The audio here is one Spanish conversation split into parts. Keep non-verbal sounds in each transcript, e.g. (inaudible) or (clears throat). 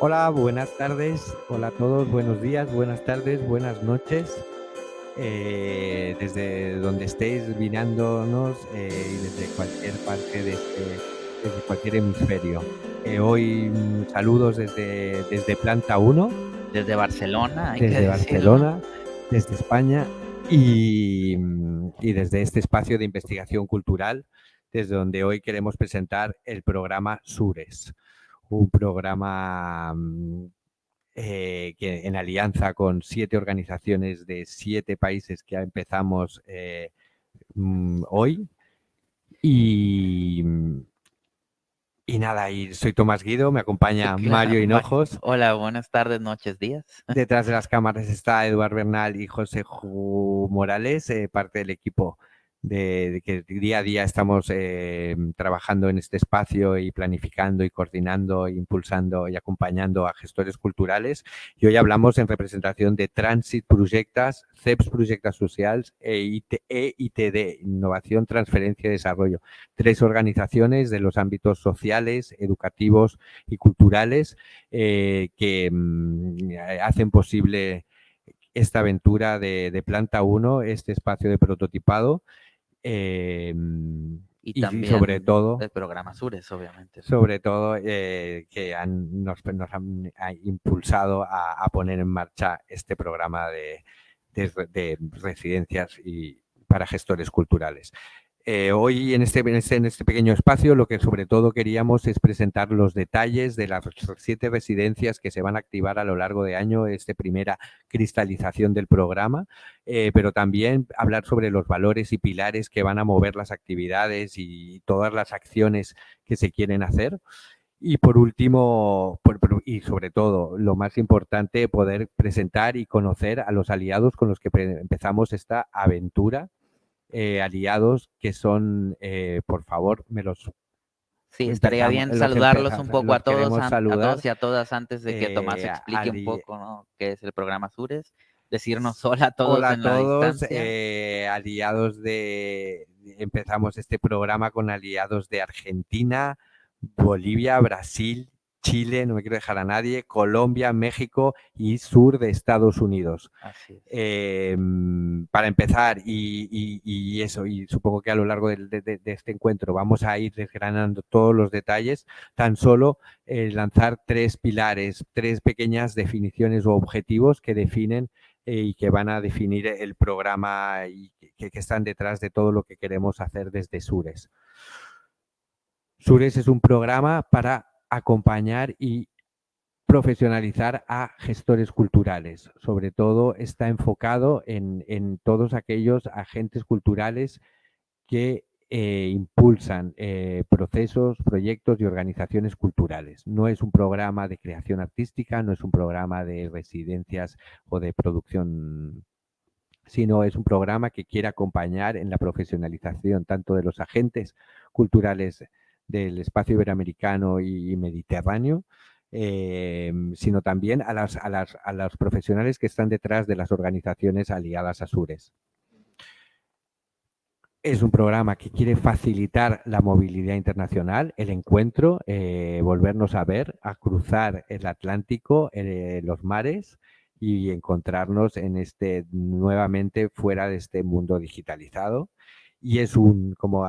Hola, buenas tardes. Hola a todos, buenos días, buenas tardes, buenas noches. Eh, desde donde estéis mirándonos eh, y desde cualquier parte de este, desde cualquier hemisferio. Eh, hoy mm, saludos desde, desde Planta 1. Desde Barcelona. Hay que Desde decirlo. Barcelona, desde España y, mm, y desde este espacio de investigación cultural, desde donde hoy queremos presentar el programa Sures, un programa mm, eh, que en alianza con siete organizaciones de siete países que empezamos eh, mm, hoy. Y, y nada, y soy Tomás Guido, me (laughs) acompaña Claro, Mario Ma- Hinojos. Hola, buenas tardes, noches, días. (laughs) Detrás de las cámaras está Eduard Bernal y José Ju Morales, eh, parte del equipo de, que día a día estamos eh, trabajando en este espacio y planificando y coordinando, e impulsando y acompañando a gestores culturales. Y hoy hablamos en representación de Transit Projectes, CEPS Projectes Socials e, IT, e Innovación, Transferencia y Desarrollo. Tres organizaciones de los ámbitos sociales, educativos y culturales eh, que mm, hacen posible esta aventura de, de Planta 1, este espacio de prototipado. Eh, Y, y también sobre todo, el programa Sures, obviamente. sobre todo eh, que han- nos, nos han ha impulsado a, a poner en marcha este programa de, de residencias y para gestores culturales. Eh, hoy en este, en, este, en este pequeño espacio lo que sobre todo queríamos es presentar los detalles de las siete residencias que se van a activar a lo largo de año, esta primera cristalización del programa, eh, pero también hablar sobre los valores y pilares que van a mover las actividades y todas las acciones que se quieren hacer. Y por último, y sobre todo, lo más importante, poder presentar y conocer a los aliados con los que empezamos esta aventura. Eh, aliados que son, eh, por favor, me los Sí, estaría bien los saludarlos empezamos- un poco a todos, a todos y a todas antes de que Tomás Eh, explique un poco ¿no? qué es el programa Sures. Decirnos hola a todos Hola a en la todos, distancia. eh, aliados de... Empezamos este programa con aliados de Argentina, Bolivia, Brasil, Chile, no me quiero dejar a nadie, Colombia, México y sur de Estados Unidos. Es. Eh, mm, para empezar, y, y- y eso, y supongo que a lo largo de, de- de este encuentro vamos a ir desgranando todos los detalles, tan solo eh, lanzar tres pilares, tres pequeñas definiciones o objetivos que definen eh, y que van a definir el programa y que, que están detrás de todo lo que queremos hacer desde Sures. Sures es un programa para acompañar y profesionalizar a gestores culturales. Sobre todo está enfocado en, todos aquellos agentes culturales que eh, impulsan eh, procesos, proyectos y organizaciones culturales. No es un programa de creación artística, no es un programa de residencias o de producción, sino es un programa que quiere acompañar en la profesionalización tanto de los agentes culturales del espacio iberoamericano y mediterráneo, eh, sino también a, las, a, las, a los profesionales que están detrás de las organizaciones aliadas a Sures. Es un programa que quiere facilitar la movilidad internacional, el encuentro, eh, volvernos a ver, a cruzar el Atlántico, eh, los mares y encontrarnos en este nuevamente fuera de este mundo digitalizado. Y es un, como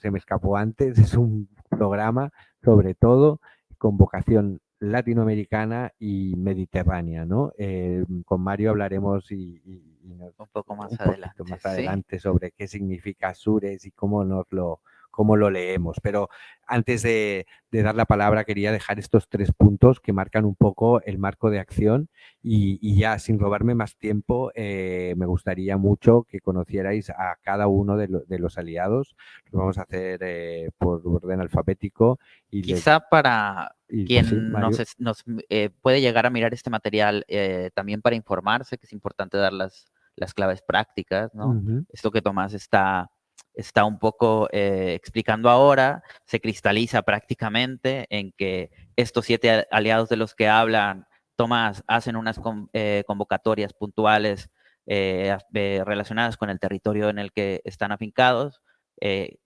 se me escapó antes, es un programa sobre todo con vocación latinoamericana y mediterránea, ¿no? Eh, con Mario hablaremos y, y, y nos, un poco más un adelante. más sí. adelante sobre qué significa Sures y cómo nos lo cómo lo leemos. Pero antes de, de, dar la palabra quería dejar estos tres puntos que marcan un poco el marco de acción y, y ya sin robarme más tiempo eh, me gustaría mucho que conocierais a cada uno de, lo, de los aliados. Lo vamos a hacer eh, por orden alfabético. Y Quizá para y, quien sí, nos, nos eh, puede llegar a mirar este material eh, también para informarse, que es importante dar las, las claves prácticas, ¿no? Uh -huh. Esto que Tomás está está un poco eh, explicando ahora, se cristaliza prácticamente en que estos siete aliados de los que hablan Tomás hacen unas eh, convocatorias puntuales eh, relacionadas con el territorio en el que están afincados,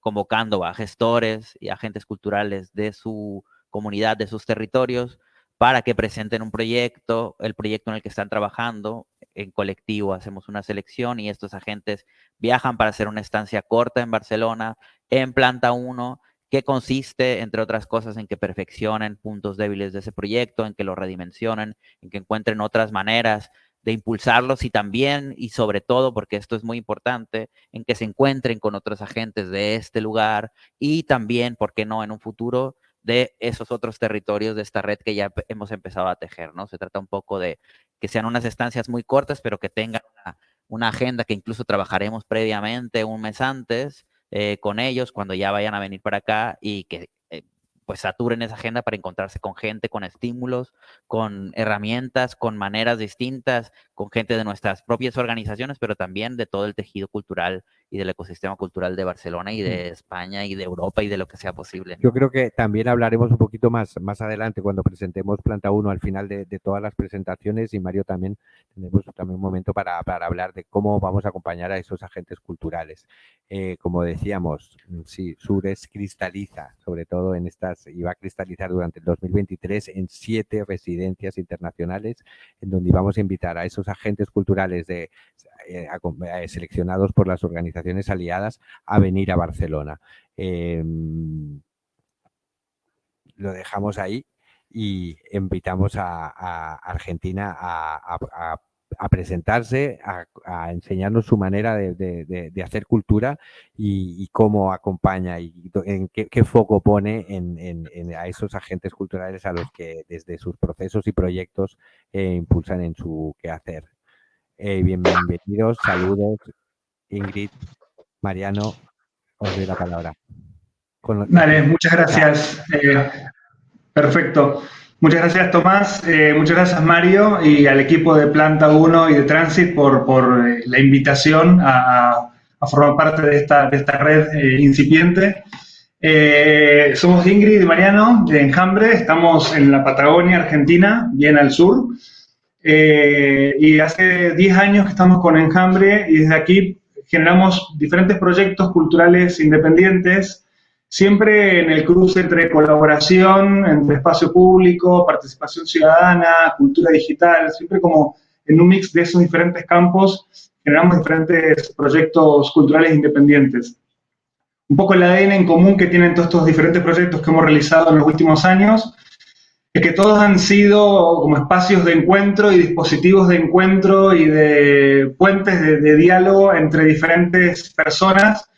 convocando a gestores y agentes culturales de su comunidad, de sus territorios, para que presenten un proyecto, el proyecto en el que están trabajando, en colectivo hacemos una selección y estos agentes viajan para hacer una estancia corta en Barcelona, en planta 1, que consiste, entre otras cosas, en que perfeccionen puntos débiles de ese proyecto, en que lo redimensionen, en que encuentren otras maneras de impulsarlos y también y sobre todo, porque esto es muy importante, en que se encuentren con otros agentes de este lugar y también, ¿por qué no?, en un futuro de esos otros territorios de esta red que ya hemos empezado a tejer, ¿no? Se trata un poco de que sean unas estancias muy cortas, pero que tengan una, agenda que incluso trabajaremos previamente un mes antes eh, con ellos cuando ya vayan a venir para acá y que pues saturen esa agenda para encontrarse con gente, con estímulos, con herramientas, con maneras distintas, con gente de nuestras propias organizaciones, pero también de todo el tejido cultural y del ecosistema cultural de Barcelona y de España y de Europa y de lo que sea posible. Yo creo que también hablaremos un poquito más, más adelante cuando presentemos Planta 1 al final de, todas las presentaciones y Mario también tendremos también un momento para, hablar de cómo vamos a acompañar a esos agentes culturales. Eh, como decíamos, sí, Sures cristaliza, sobre todo en estas, y va a cristalizar durante el 2023 en siete residencias internacionales en donde vamos a invitar a esos agentes culturales de, eh, eh, seleccionados por las organizaciones aliadas a venir a Barcelona. Em, lo dejamos ahí y invitamos a, Argentina a, presentarse, a, enseñarnos su manera de, hacer cultura y, cómo acompaña y en qué, foco pone a esos agentes culturales a los que desde sus procesos y proyectos eh, impulsan en su quehacer. Eh, bienvenidos, saludos, Ingrid, Mariano, os doy la palabra. muchas gracias. Eh, perfecto. Muchas gracias, Tomás. Eh, muchas gracias, Mario, y al equipo de Planta 1 y de Transit por, la invitación a, formar parte de esta, de esta red incipiente. somos Ingrid y Mariano de Enjambre, estamos en la Patagonia, Argentina, bien al sur. Eh, y hace 10 años que estamos con Enjambre y desde aquí generamos diferentes proyectos culturales independientes, siempre en el cruce entre colaboración, entre espacio público, participación ciudadana, cultura digital, siempre como en un mix de esos diferentes campos generamos diferentes proyectos culturales independientes. Un poco el ADN en común que tienen todos estos diferentes proyectos que hemos realizado en los últimos años que todos han sido como espacios de encuentro y dispositivos de encuentro y de puentes de, diálogo entre diferentes personas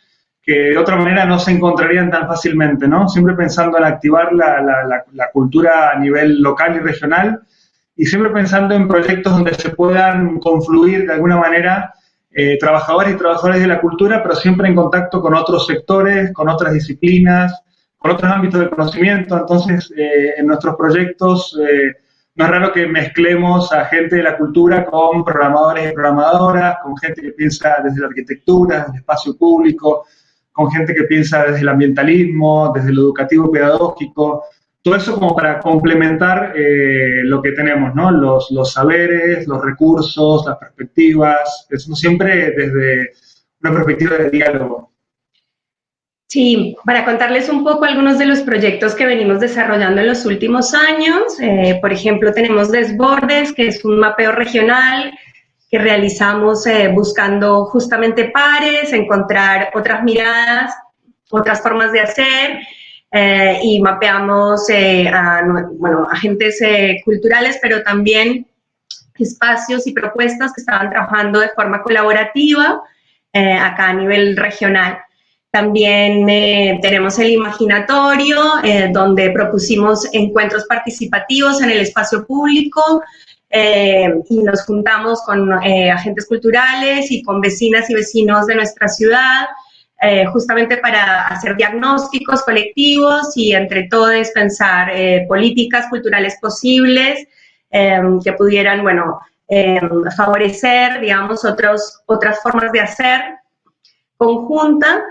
que de otra manera no se encontrarían tan fácilmente, ¿no? Siempre pensando en activar la, cultura a nivel local y regional y siempre pensando en proyectos donde se puedan confluir de alguna manera eh, trabajadores y trabajadores de la cultura, pero siempre en contacto con otros sectores, con otras disciplinas, otros ámbitos de conocimiento. Entonces, eh, en nuestros proyectos eh, no es raro que mezclemos a gente de la cultura con programadores y programadoras, con gente que piensa desde la arquitectura, desde el espacio público, con gente que piensa desde el ambientalismo, desde lo educativo pedagógico. Todo eso como para complementar eh, lo que tenemos, ¿no? Los, los saberes, los recursos, las perspectivas, eso siempre desde una perspectiva de diálogo. Sí, para contarles un poco algunos de los proyectos que venimos desarrollando en los últimos años. Eh, por ejemplo, tenemos Desbordes, que es un mapeo regional que realizamos eh, buscando justamente pares, encontrar otras miradas, otras formas de hacer, eh, y mapeamos a bueno, agentes culturales, pero también espacios y propuestas que estaban trabajando de forma colaborativa acá a nivel regional. También eh, tenemos el imaginatorio, eh, donde propusimos encuentros participativos en el espacio público eh, y nos juntamos con agentes culturales y con vecinas y vecinos de nuestra ciudad, justamente para hacer diagnósticos colectivos y entre todos pensar políticas culturales posibles que pudieran, bueno, favorecer, digamos, otros, otras formas de hacer conjunta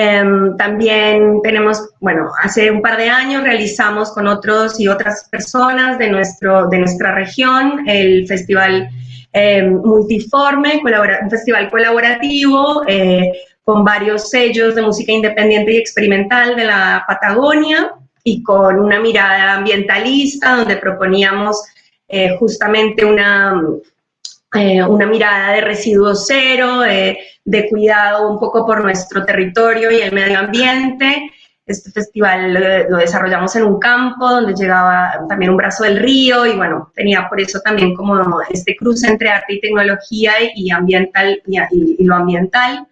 Em, también tenemos, bueno, hace un par de años realizamos con otros y otras personas de, nuestro, de nuestra región el Festival em, Multiforme, un festival colaborativo eh, con varios sellos de música independiente y experimental de la Patagonia y con una mirada ambientalista, donde proponíamos eh, justamente una, eh, una mirada de residuo cero, de cuidado un poco por nuestro territorio y el medio ambiente. Este festival lo, desarrollamos en un campo donde llegaba también un brazo del río y bueno, tenía por eso también como este cruce entre arte y tecnología y, ambiental, y, lo ambiental.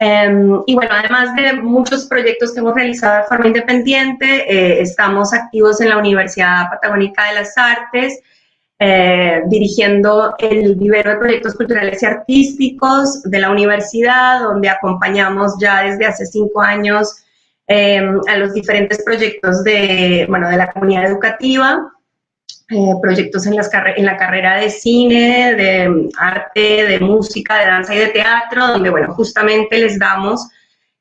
Em, y bueno, además de muchos proyectos que hemos realizado de forma independiente, eh, estamos activos en la Universidad Patagónica de las Artes, eh, dirigiendo el vivero de proyectos culturales y artísticos de la universidad, donde acompañamos ya desde hace cinco años Em, a los diferentes proyectos de, bueno, de la comunidad educativa, eh, proyectos en, las en la carrera de cine, de arte, de música, de danza y de teatro, donde, bueno, justamente les damos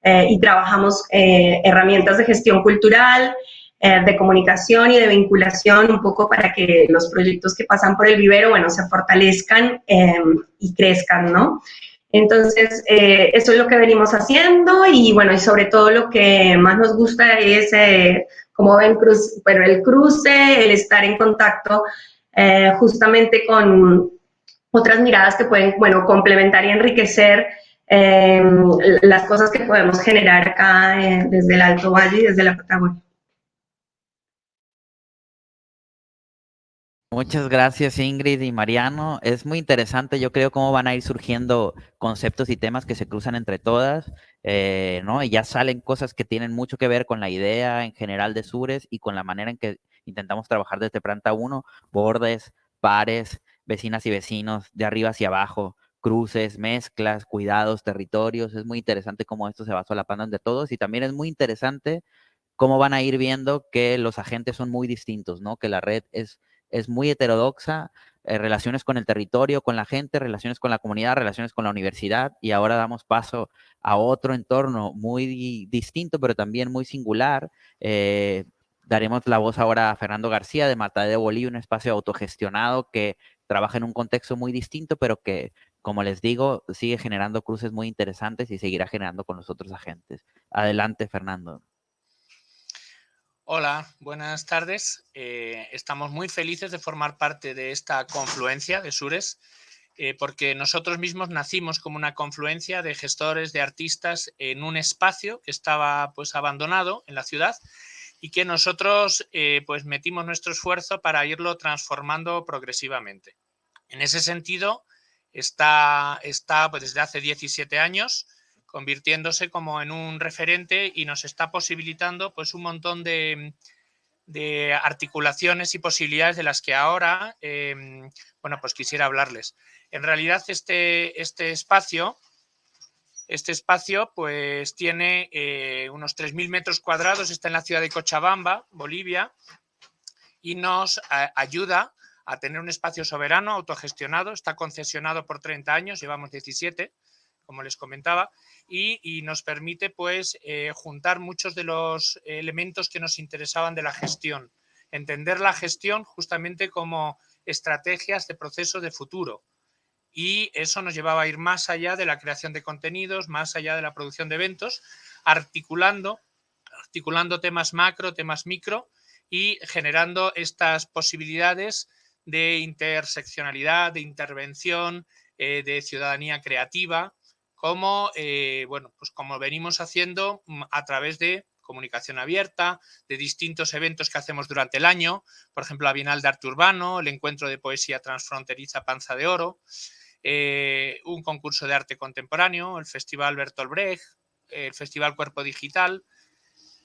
eh, y trabajamos eh, herramientas de gestión cultural, de comunicación y de vinculación, un poco para que los proyectos que pasan por el vivero, bueno, se fortalezcan em, y crezcan, ¿no? Entonces, eh, eso es lo que venimos haciendo y bueno, y sobre todo lo que más nos gusta es, eh, como ven, cruz, bueno, el cruce, el estar en contacto eh, justamente con otras miradas que pueden, bueno, complementar y enriquecer las cosas que podemos generar acá desde el Alto Valle y desde la Patagonia. Muchas gracias Ingrid y Mariano. Es muy interesante, yo creo, cómo van a ir surgiendo conceptos y temas que se cruzan entre todas, eh, ¿no? Y ya salen cosas que tienen mucho que ver con la idea en general de Sures y con la manera en que intentamos trabajar desde planta 1, bordes, pares, vecinas y vecinos, de arriba hacia abajo, cruces, mezclas, cuidados, territorios. Es muy interesante cómo esto se va solapando entre todos y también es muy interesante cómo van a ir viendo que los agentes son muy distintos, ¿no? Que la red es es muy heterodoxa, eh, relaciones con el territorio, con la gente, relaciones con la comunidad, relaciones con la universidad, y ahora damos paso a otro entorno muy distinto, pero también muy singular. Eh, daremos la voz ahora a Fernando García de Mata de un espacio autogestionado que trabaja en un contexto muy distinto, pero que, como les digo, sigue generando cruces muy interesantes y seguirá generando con los otros agentes. Adelante, Fernando. Hola, buenas tardes. Eh, estamos muy felices de formar parte de esta confluencia de Sures, eh, porque nosotros mismos nacimos como una confluencia de gestores, de artistas, en un espacio que estaba pues abandonado en la ciudad y que nosotros eh, pues metimos nuestro esfuerzo para irlo transformando progresivamente. En ese sentido, está, está pues, desde hace 17 años convirtiéndose como en un referente y nos está posibilitando pues un montón de, articulaciones y posibilidades de las que ahora, em, bueno, pues quisiera hablarles. En realidad este, este espacio, este espacio pues tiene eh, unos 3.000 metros cuadrados, está en la ciudad de Cochabamba, Bolivia, y nos ayuda a tener un espacio soberano, autogestionado, está concesionado por 30 años, llevamos 17, como les comentaba, y, nos permite pues eh, juntar muchos de los elementos que nos interesaban de la gestión. Entender la gestión justamente como estrategias de proceso de futuro. Y eso nos llevaba a ir más allá de la creación de contenidos, más allá de la producción de eventos, articulando, articulando temas macro, temas micro y generando estas posibilidades de interseccionalidad, de intervención, eh, de ciudadanía creativa, como, eh, bueno, pues como venimos haciendo mm, a través de comunicación abierta, de distintos eventos que hacemos durante el año, por ejemplo, la Bienal de Arte Urbano, el Encuentro de Poesía Transfronteriza Panza de Oro, eh, un concurso de arte contemporáneo, el Festival Bertolt Brecht, el Festival Cuerpo Digital,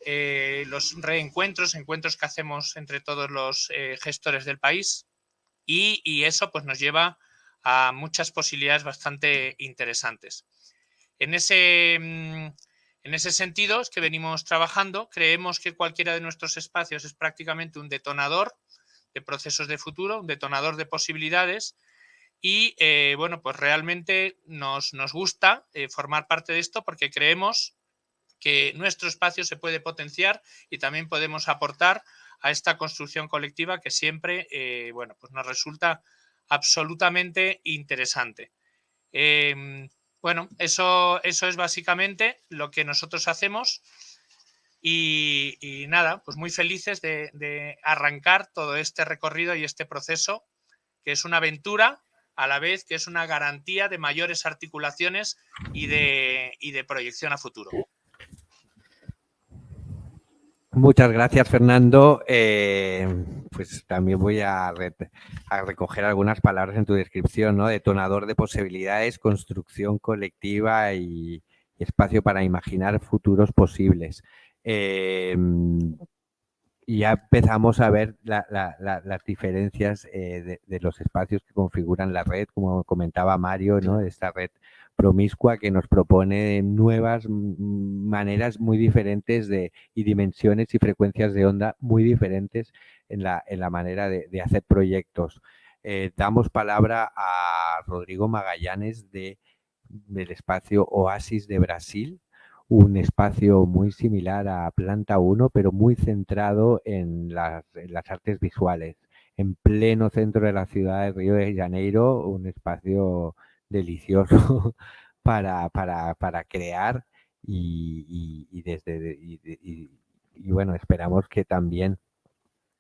eh, los reencuentros, encuentros que hacemos entre todos los gestores del país y, y, eso pues nos lleva a muchas posibilidades bastante interesantes. En ese, mm, en ese sentido es que venimos trabajando. Creemos que cualquiera de nuestros espacios es prácticamente un detonador de procesos de futuro, un detonador de posibilidades. Y eh, bueno, pues realmente nos, gusta eh, formar parte de esto porque creemos que nuestro espacio se puede potenciar y también podemos aportar a esta construcción colectiva que siempre eh, bueno, pues nos resulta absolutamente interesante. Bueno, eso, eso es básicamente lo que nosotros hacemos Y, nada, pues muy felices de, arrancar todo este recorrido y este proceso, que es una aventura, a la vez que es una garantía de mayores articulaciones y de, de proyección a futuro. Muchas gracias, Fernando. Eh, pues también voy a, recoger algunas palabras en tu descripción, ¿no? Detonador de posibilidades, construcción colectiva y espacio para imaginar futuros posibles. Y ya empezamos a ver las diferencias eh, de, los espacios que configuran la red, como comentaba Mario, ¿no? esta red promiscua que nos propone nuevas maneras muy diferentes de, y dimensiones y frecuencias de onda muy diferentes en la, en la manera de, hacer proyectos. Eh, damos palabra a Rodrigo Magallanes de, del espacio Oasis de Brasil, un espacio muy similar a Planta 1, pero muy centrado en las, artes visuales. En pleno centro de la ciudad de Río de Janeiro, un espacio delicioso (laughs) para, para, crear y, desde y, bueno, esperamos que también,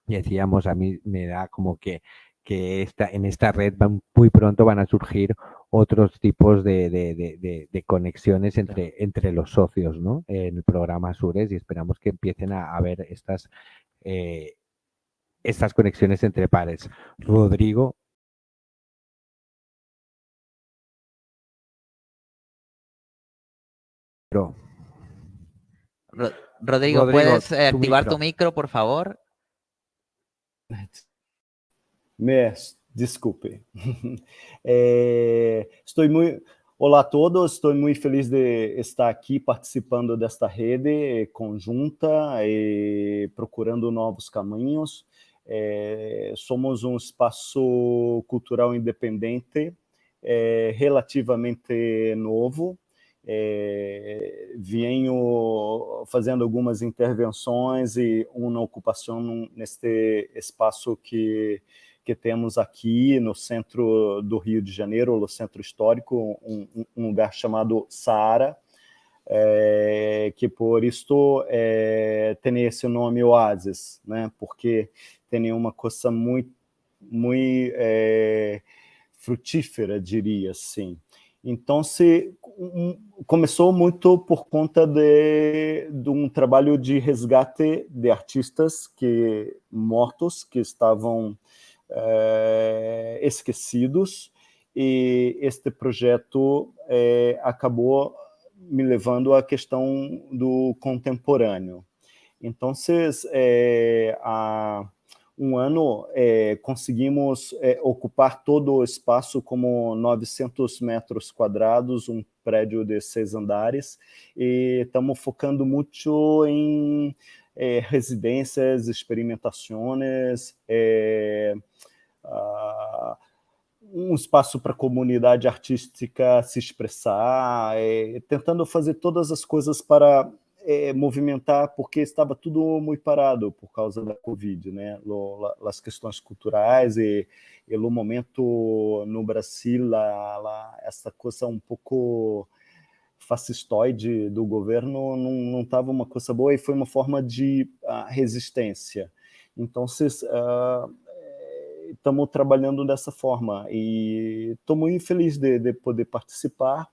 decíamos, a mí me da como que, que esta, en esta red muy pronto van a surgir otros tipos de, conexiones entre, entre los socios ¿no? en el programa Sures y esperamos que empiecen a, ver estas, eh, estas conexiones entre pares. Rodrigo. Rodrigo, ¿puedes eh, activar tu micro, por favor? Mes. Desculpe. É, (laughs) estou muito. Olá a todos, estou muito feliz de estar aqui participando desta rede conjunta e procurando novos caminhos. É, somos um espaço cultural independente, é, relativamente novo. É, venho fazendo algumas intervenções e uma ocupação neste espaço que que temos aqui no centro do Rio de Janeiro, no centro histórico, um, um lugar chamado Saara, é, que por isto é, tem esse nome Oasis, né? porque tem uma coisa muito, muito é, frutífera, diria assim. Então, se um, começou muito por conta de, de, um trabalho de resgate de artistas que mortos que estavam é, esquecidos, e este projeto é, acabou me levando à questão do contemporâneo. Então, é, há um ano é, conseguimos é, ocupar todo o espaço como 900 metros quadrados, um prédio de seis andares, e estamos focando muito em é, residências, experimentações, uh, um espaço para a comunidade artística se expressar, é, tentando fazer todas as coisas para é, movimentar, porque estava tudo muito parado por causa da Covid, né? as questões culturais e, e no momento no Brasil, lá, lá, essa coisa um pouco fascistoide do governo não estava uma coisa boa e foi uma forma de uh, resistência. Então, uh, estamos trabalhando dessa forma e estou muito feliz de, de poder participar.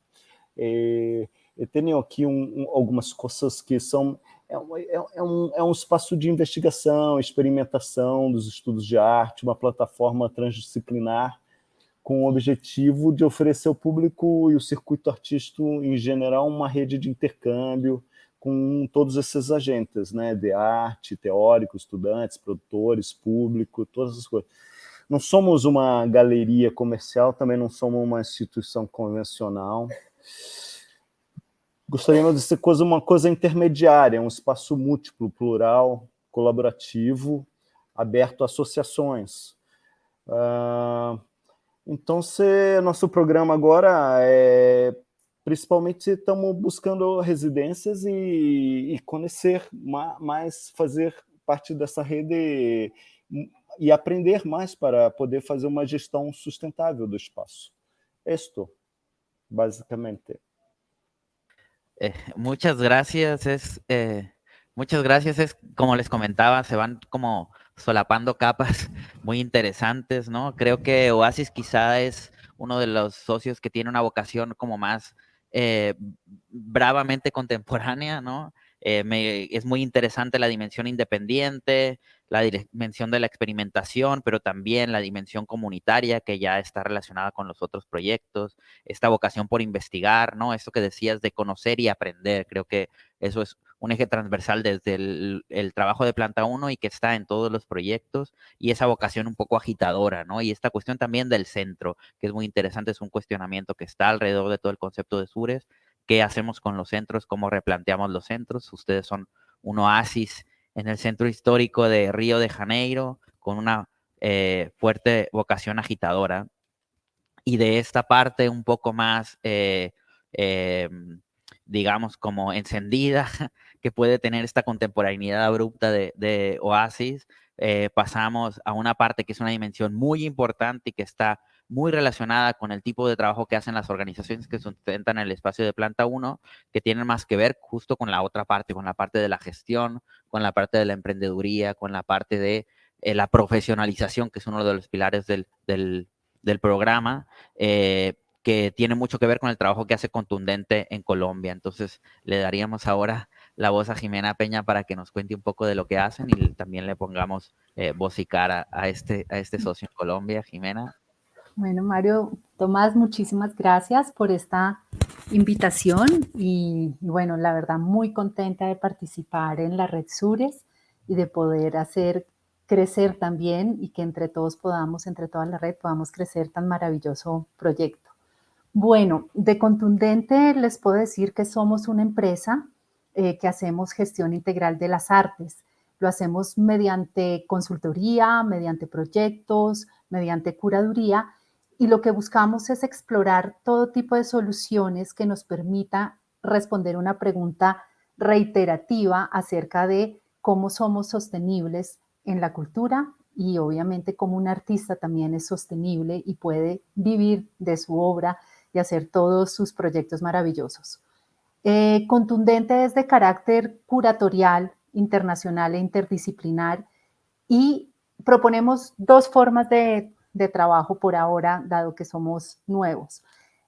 E, eu tenho aqui um, um, algumas coisas que são é, é, é, um, é um espaço de investigação, experimentação dos estudos de arte, uma plataforma transdisciplinar com o objetivo de oferecer ao público e o circuito artístico em geral uma rede de intercâmbio com todos esses agentes, né, de arte, teóricos, estudantes, produtores, público, todas as coisas. Não somos uma galeria comercial, também não somos uma instituição convencional. Gostaríamos de ser coisa, uma coisa intermediária, um espaço múltiplo, plural, colaborativo, aberto a associações. Uh, então, se nosso programa agora é principalmente estamos buscando residências e, e conhecer mais, fazer parte dessa rede e aprender mais para poder fazer uma gestão sustentável do espaço. Esto, basicamente. Eh, muchas gracias. Es eh, Muchas gracias. Es, como les comentaba, se van como solapando capas (laughs) muy interesantes, ¿no? Creo que Oasis quizá es uno de los socios que tiene una vocación como más eh, bravamente contemporánea, ¿no? Eh, es muy interesante la dimensión independiente, la dimensión de la experimentación, pero también la dimensión comunitaria que ya está relacionada con los otros proyectos, esta vocación por investigar, ¿no? Esto que decías de conocer y aprender, creo que eso es un eje transversal desde el, trabajo de Planta 1 y que está en todos los proyectos y esa vocación un poco agitadora, ¿no? Y esta cuestión también del centro, que es muy interesante, es un cuestionamiento que está alrededor de todo el concepto de Sures, qué hacemos con los centros, cómo replanteamos los centros, ustedes son un oasis en el centro histórico de Río de Janeiro, con una eh, fuerte vocación agitadora. Y de esta parte un poco más... Eh, em, digamos, como encendida, (laughs) que puede tener esta contemporaneidad abrupta de, Oasis, eh, pasamos a una parte que es una dimensión muy importante y que está muy relacionada con el tipo de trabajo que hacen las organizaciones que sustentan el espacio de planta 1, que tienen más que ver justo con la otra parte, con la parte de la gestión, con la parte de la emprendeduría, con la parte de eh, la profesionalización, que es uno de los pilares del, programa. Eh, que tiene mucho que ver con el trabajo que hace Contundente en Colombia. Entonces, le daríamos ahora la voz a Jimena Peña para que nos cuente un poco de lo que hacen y también le pongamos eh, voz y cara a este, a este socio en Colombia. Jimena. Bueno, Mario, Tomás, muchísimas gracias por esta invitación y, bueno, la verdad muy contenta de participar en la Red Sures y de poder hacer crecer también y que entre todos podamos, entre toda la red, podamos crecer tan maravilloso proyecto. Bueno, de contundente les puedo decir que somos una empresa eh, que hacemos gestión integral de las artes. Lo hacemos mediante consultoría, mediante proyectos, mediante curaduría y lo que buscamos es explorar todo tipo de soluciones que nos permita responder una pregunta reiterativa acerca de cómo somos sostenibles en la cultura y obviamente cómo un artista también es sostenible y puede vivir de su obra y hacer todos sus proyectos maravillosos. Eh, contundente es de carácter curatorial, internacional e interdisciplinar y proponemos dos formas de, trabajo por ahora, dado que somos nuevos.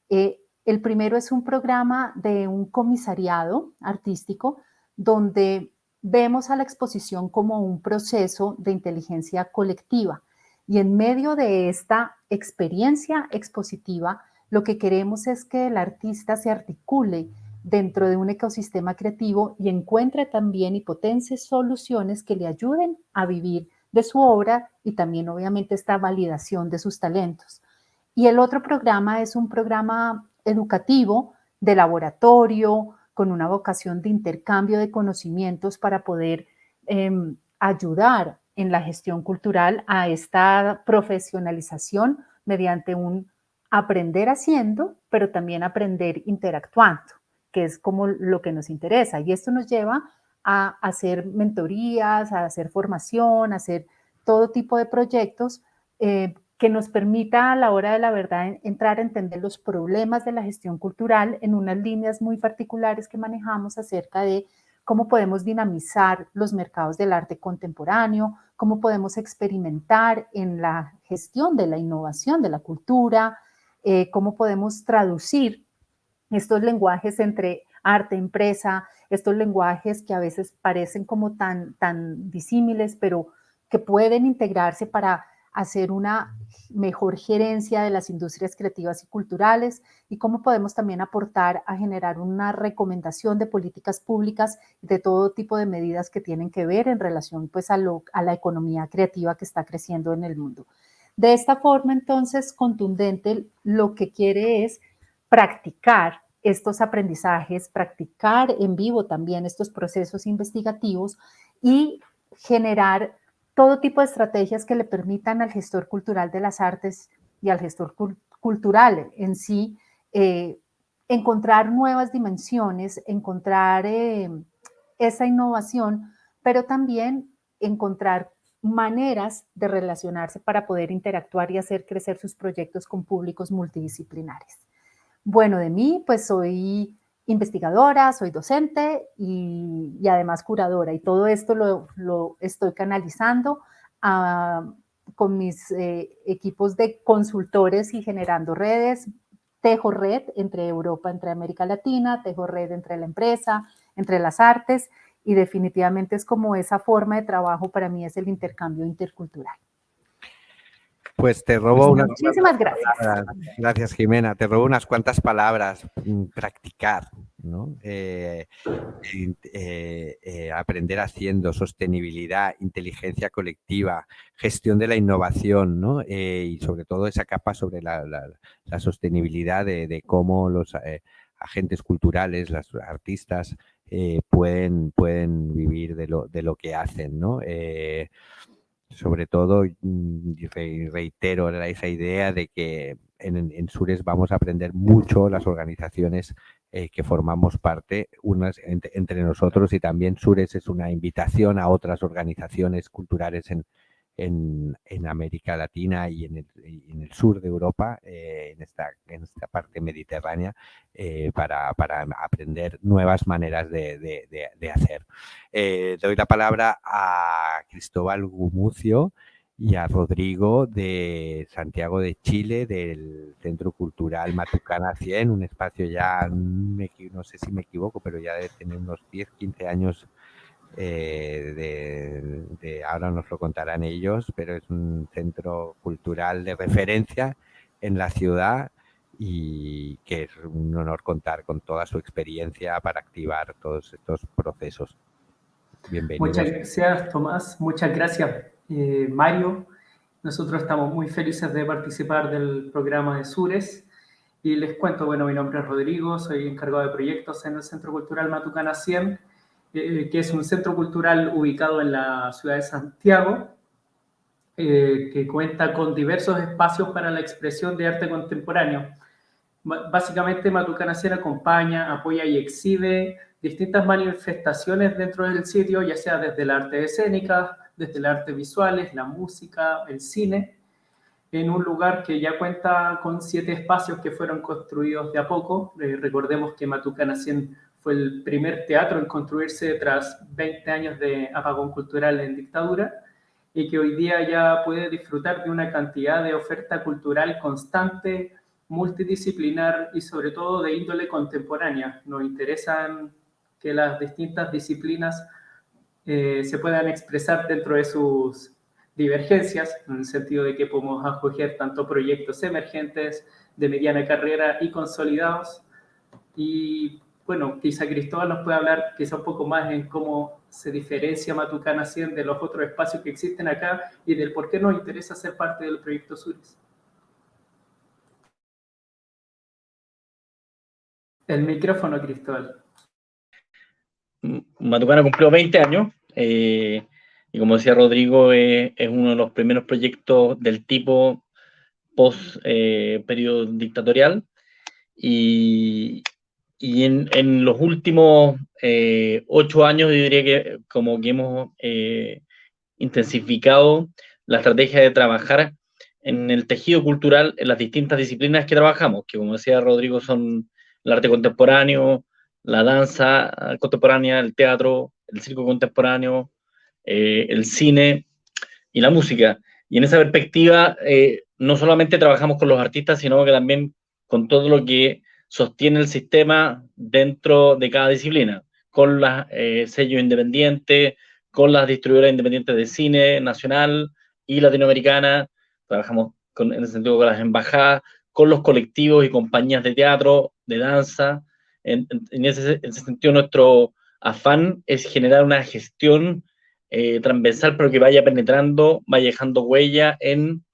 Eh, el primero es un programa de un comisariado artístico donde vemos a la exposición como un proceso de inteligencia colectiva y en medio de esta experiencia expositiva lo que queremos es que el artista se articule dentro de un ecosistema creativo y encuentre también y potencie soluciones que le ayuden a vivir de su obra y también obviamente esta validación de sus talentos. Y el otro programa es un programa educativo de laboratorio con una vocación de intercambio de conocimientos para poder em, ayudar en la gestión cultural a esta profesionalización mediante un aprender haciendo, pero también aprender interactuando, que es como lo que nos interesa. Y esto nos lleva a hacer mentorías, a hacer formación, a hacer todo tipo de proyectos eh, que nos permita a la hora de la verdad entrar a entender los problemas de la gestión cultural en unas líneas muy particulares que manejamos acerca de cómo podemos dinamizar los mercados del arte contemporáneo, cómo podemos experimentar en la gestión de la innovación de la cultura, eh, cómo podemos traducir estos lenguajes entre arte, empresa, estos lenguajes que a veces parecen como tan, tan disímiles, pero que pueden integrarse para hacer una mejor gerencia de las industrias creativas y culturales y cómo podemos también aportar a generar una recomendación de políticas públicas de todo tipo de medidas que tienen que ver en relación pues a, a la economía creativa que está creciendo en el mundo. De esta forma, entonces, contundente lo que quiere es practicar estos aprendizajes, practicar en vivo también estos procesos investigativos y generar todo tipo de estrategias que le permitan al gestor cultural de las artes y al gestor cultural en sí eh, encontrar nuevas dimensiones, encontrar eh, esa innovación, pero también encontrar maneras de relacionarse para poder interactuar y hacer crecer sus proyectos con públicos multidisciplinares. Bueno, de mí, pues soy investigadora, soy docente y, además curadora. Y todo esto lo, estoy canalizando con mis eh, equipos de consultores y generando redes. Tejo red entre Europa, entre América Latina, tejo red entre la empresa, entre las artes y definitivamente es como esa forma de trabajo para mí es el intercambio intercultural. Pues te robo unas Muchísimas gracias. Gracias, Jimena. Te robo unas cuantas palabras. Mm, practicar, ¿no? Eh, eh, eh, aprender haciendo, sostenibilidad, inteligencia colectiva, gestión de la innovación, ¿no? y sobre todo esa capa sobre la, sostenibilidad de, cómo los agentes culturales, los artistas, pueden, pueden vivir de lo, de lo que hacen, ¿no? Sobre todo, mm, reitero esa idea de que en, Sures vamos a aprender mucho las organizaciones eh, que formamos parte unas entre, nosotros y también Sures es una invitación a otras organizaciones culturales en, en, América Latina y en el, sur de Europa, eh, en, esta, en esta parte mediterránea, eh, para, aprender nuevas maneras de, hacer. Eh, doy la palabra a Cristóbal Gumucio y a Rodrigo de Santiago de Chile, del Centro Cultural Matucana 100, un espacio ya, no sé si me equivoco, pero ya debe tener unos 10, 15 años eh, de, ahora nos lo contarán ellos, pero es un centro cultural de referencia en la ciudad y que es un honor contar con toda su experiencia para activar todos estos procesos. Bienvenido. Muchas gracias, Tomás. Muchas gracias, eh, Mario. Nosotros estamos muy felices de participar del programa de Sures. Y les cuento, bueno, mi nombre es Rodrigo, soy encargado de proyectos en el Centro Cultural Matucana 100 que es un centro cultural ubicado en la ciudad de Santiago, eh, que cuenta con diversos espacios para la expresión de arte contemporáneo. Básicamente, Matucana Sierra acompaña, apoya y exhibe distintas manifestaciones dentro del sitio, ya sea desde el arte escénica, desde el arte visuales, la música, el cine, en un lugar que ya cuenta con siete espacios que fueron construidos de a poco. Eh, recordemos que Matucana Sierra fue el primer teatro en construirse tras 20 años de apagón cultural en dictadura y que hoy día ya puede disfrutar de una cantidad de oferta cultural constante, multidisciplinar y sobre todo de índole contemporánea. Nos interesan que las distintas disciplinas eh, se puedan expresar dentro de sus divergencias, en el sentido de que podemos acoger tanto proyectos emergentes, de mediana carrera y consolidados, y bueno, quizá Cristóbal nos puede hablar quizá un poco más en cómo se diferencia Matucana 100 de los otros espacios que existen acá y del por qué nos interesa ser parte del proyecto Suris. El micrófono, Cristóbal. Matucana cumplió 20 años eh, y como decía Rodrigo, eh, es uno de los primeros proyectos del tipo post-periodo eh, dictatorial y, y en, los últimos eh, ocho años, yo diría que como que hemos eh, intensificado la estrategia de trabajar en el tejido cultural en las distintas disciplinas que trabajamos, que como decía Rodrigo son el arte contemporáneo, la danza contemporánea, el teatro, el circo contemporáneo, eh, el cine y la música. Y en esa perspectiva, no solamente trabajamos con los artistas, sino que también con todo lo que sostiene el sistema dentro de cada disciplina, con los eh, sellos independientes, con las distribuidoras independientes de cine nacional y latinoamericana, trabajamos en ese sentido con las embajadas, con los colectivos y compañías de teatro, de danza. En, ese, sentido, nuestro afán es generar una gestión eh, transversal, pero que vaya penetrando, vaya dejando huella en,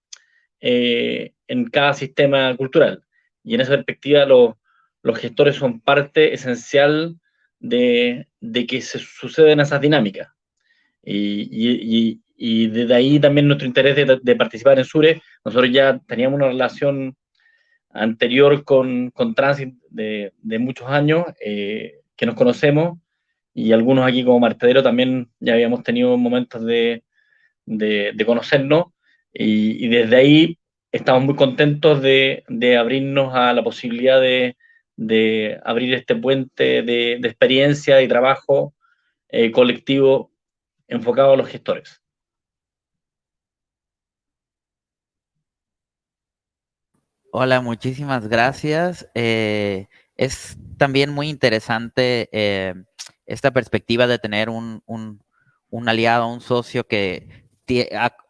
eh, en cada sistema cultural. Y en esa perspectiva, los, los gestores son parte esencial de, que se suceden esas dinámicas. Y, desde ahí también nuestro interés de, participar en SURE. Nosotros ya teníamos una relación anterior con, con Transit de, muchos años, eh, que nos conocemos, y algunos aquí como Martedero también ya habíamos tenido momentos de, de conocernos, y, desde ahí estamos muy contentos de, abrirnos a la posibilidad de, de abrir este puente de, experiencia y trabajo eh, colectivo enfocado a los gestores. Hola, muchísimas gracias. Eh, es también muy interesante eh, esta perspectiva de tener un, aliado, un socio que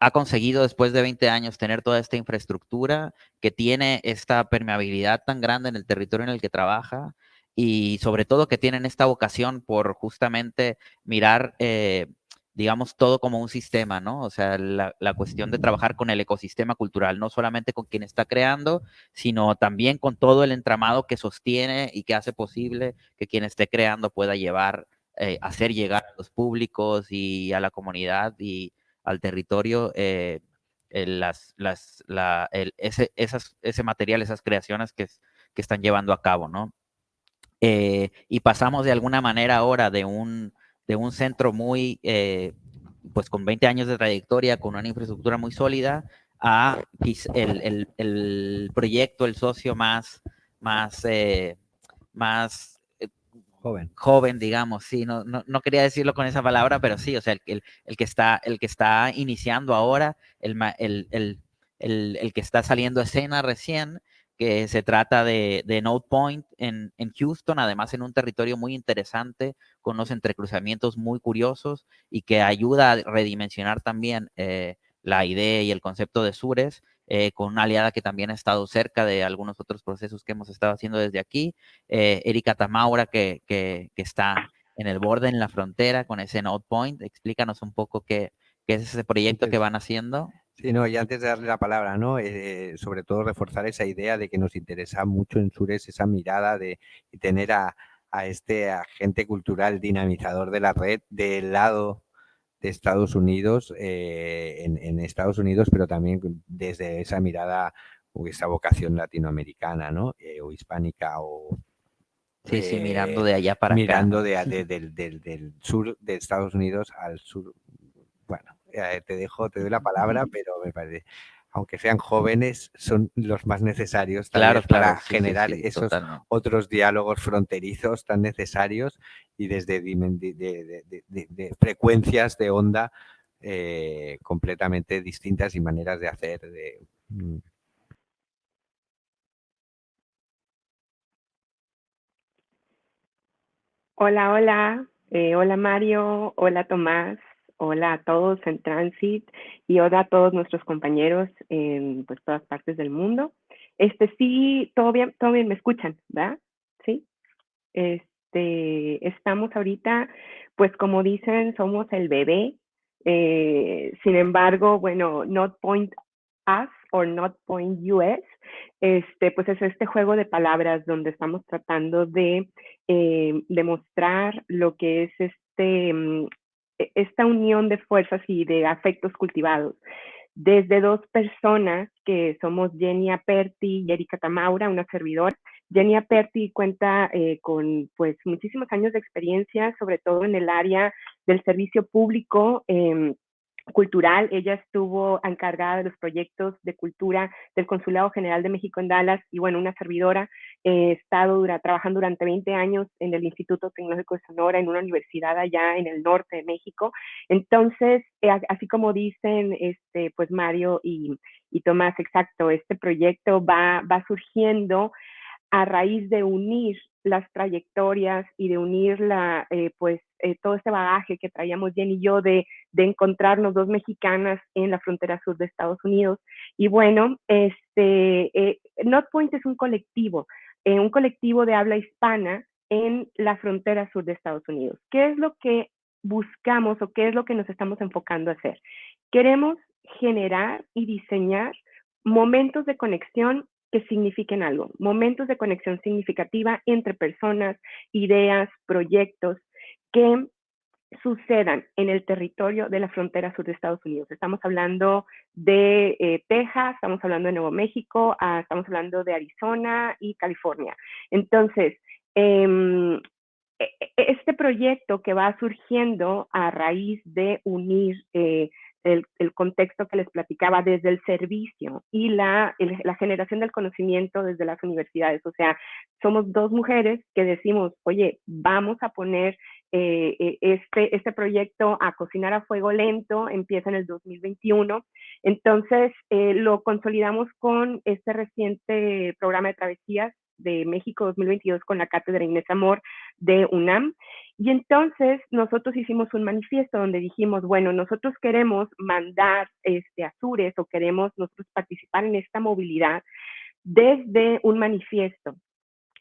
ha, conseguido después de 20 años tener toda esta infraestructura, que tiene esta permeabilidad tan grande en el territorio en el que trabaja y sobre todo que tienen esta vocación por justamente mirar eh, digamos, todo como un sistema, ¿no? O sea, la, cuestión de trabajar con el ecosistema cultural, no solamente con quien está creando, sino también con todo el entramado que sostiene y que hace posible que quien esté creando pueda llevar, eh, hacer llegar a los públicos y a la comunidad y al territorio eh, las, las, ese, ese material, esas creaciones que, que están llevando a cabo, ¿no? Eh, y pasamos de alguna manera ahora de un de un centro muy, eh, pues con 20 años de trayectoria, con una infraestructura muy sólida, a el, el, proyecto, el socio más, más, eh, más eh, joven. joven, digamos, sí, no, no, no, quería decirlo con esa palabra, pero sí, o sea, el, el, que, está, el que está iniciando ahora, el, el, el que está saliendo escena recién, que se trata de, de Node Point en, en, Houston, además en un territorio muy interesante, con unos entrecruzamientos muy curiosos y que ayuda a redimensionar también eh, la idea y el concepto de Sures, eh, con una aliada que también ha estado cerca de algunos otros procesos que hemos estado haciendo desde aquí, eh, Erika Tamaura, que, que, que, está en el borde, en la frontera, con ese Node Point. Explícanos un poco qué, qué es ese proyecto que van haciendo. Sí, no, y antes de darle la palabra, ¿no? Eh, sobre todo reforzar esa idea de que nos interesa mucho en Sures esa mirada de tener a, este agente cultural dinamizador de la red del lado de Estados Unidos, eh, en, Estados Unidos, pero también desde esa mirada o esa vocación latinoamericana, ¿no? Eh, o hispánica o... Sí, sí, mirando de allá para mirando acá. Mirando de, (laughs) del sur de Estados Unidos al sur, bueno, eh, te dejo, te doy la palabra, pero me parece, aunque sean jóvenes, son los más necesarios para generar esos otros diálogos fronterizos tan necesarios y desde de, frecuencias de onda eh, completamente distintas y maneras de hacer. Mm. Hola, hola. Eh, hola Mario, hola Tomás. Hola a todos en Transit y hola a todos nuestros compañeros en pues, todas partes del mundo. Este sí, todo bien, todo bien, me escuchan, ¿verdad? Sí. Este, estamos ahorita, pues como dicen, somos el bebé. Eh, sin embargo, bueno, Not Point Us or Not Point US, este, pues es este juego de palabras donde estamos tratando de eh, demostrar lo que es este mm, esta unión de fuerzas y de afectos cultivados desde dos personas que somos Jenny Aperti y Erika Tamaura, una servidor. Jenny Aperti cuenta eh, con pues muchísimos años de experiencia, sobre todo en el área del servicio público. Eh, cultural. Ella estuvo encargada de los proyectos de cultura del Consulado General de México en Dallas y bueno, una servidora. He estado trabajando durante 20 años en el Instituto Tecnológico de Sonora, en una universidad allá en el norte de México. Entonces, eh, así como dicen este, pues Mario y, y Tomás, exacto, este proyecto va, va surgiendo a raíz de unir las trayectorias y de unir la, eh, pues, eh, todo ese bagaje que traíamos Jenny y yo de, de, encontrarnos dos mexicanas en la frontera sur de Estados Unidos. Y bueno, este, eh, Not Point es un colectivo, un colectivo de habla hispana en la frontera sur de Estados Unidos. ¿Qué es lo que buscamos o qué es lo que nos estamos enfocando a hacer? Queremos generar y diseñar momentos de conexión que signifiquen algo, momentos de conexión significativa entre personas, ideas, proyectos que sucedan en el territorio de la frontera sur de Estados Unidos. Estamos hablando de eh, Texas, estamos hablando de Nuevo México, ah, estamos hablando de Arizona y California. Entonces, em, e, e, este proyecto que va surgiendo a raíz de unir eh, el, contexto que les platicaba desde el servicio y la, la generación del conocimiento desde las universidades. O sea, somos dos mujeres que decimos, oye, vamos a poner eh, eh, este, este proyecto a cocinar a fuego lento, empieza en el 2021. Entonces, eh, lo consolidamos con este reciente programa de travesías de México 2022 con la Cátedra Inés Amor de UNAM. Y entonces nosotros hicimos un manifiesto donde dijimos, bueno, nosotros queremos mandar este, Azures o queremos nosotros participar en esta movilidad desde un manifiesto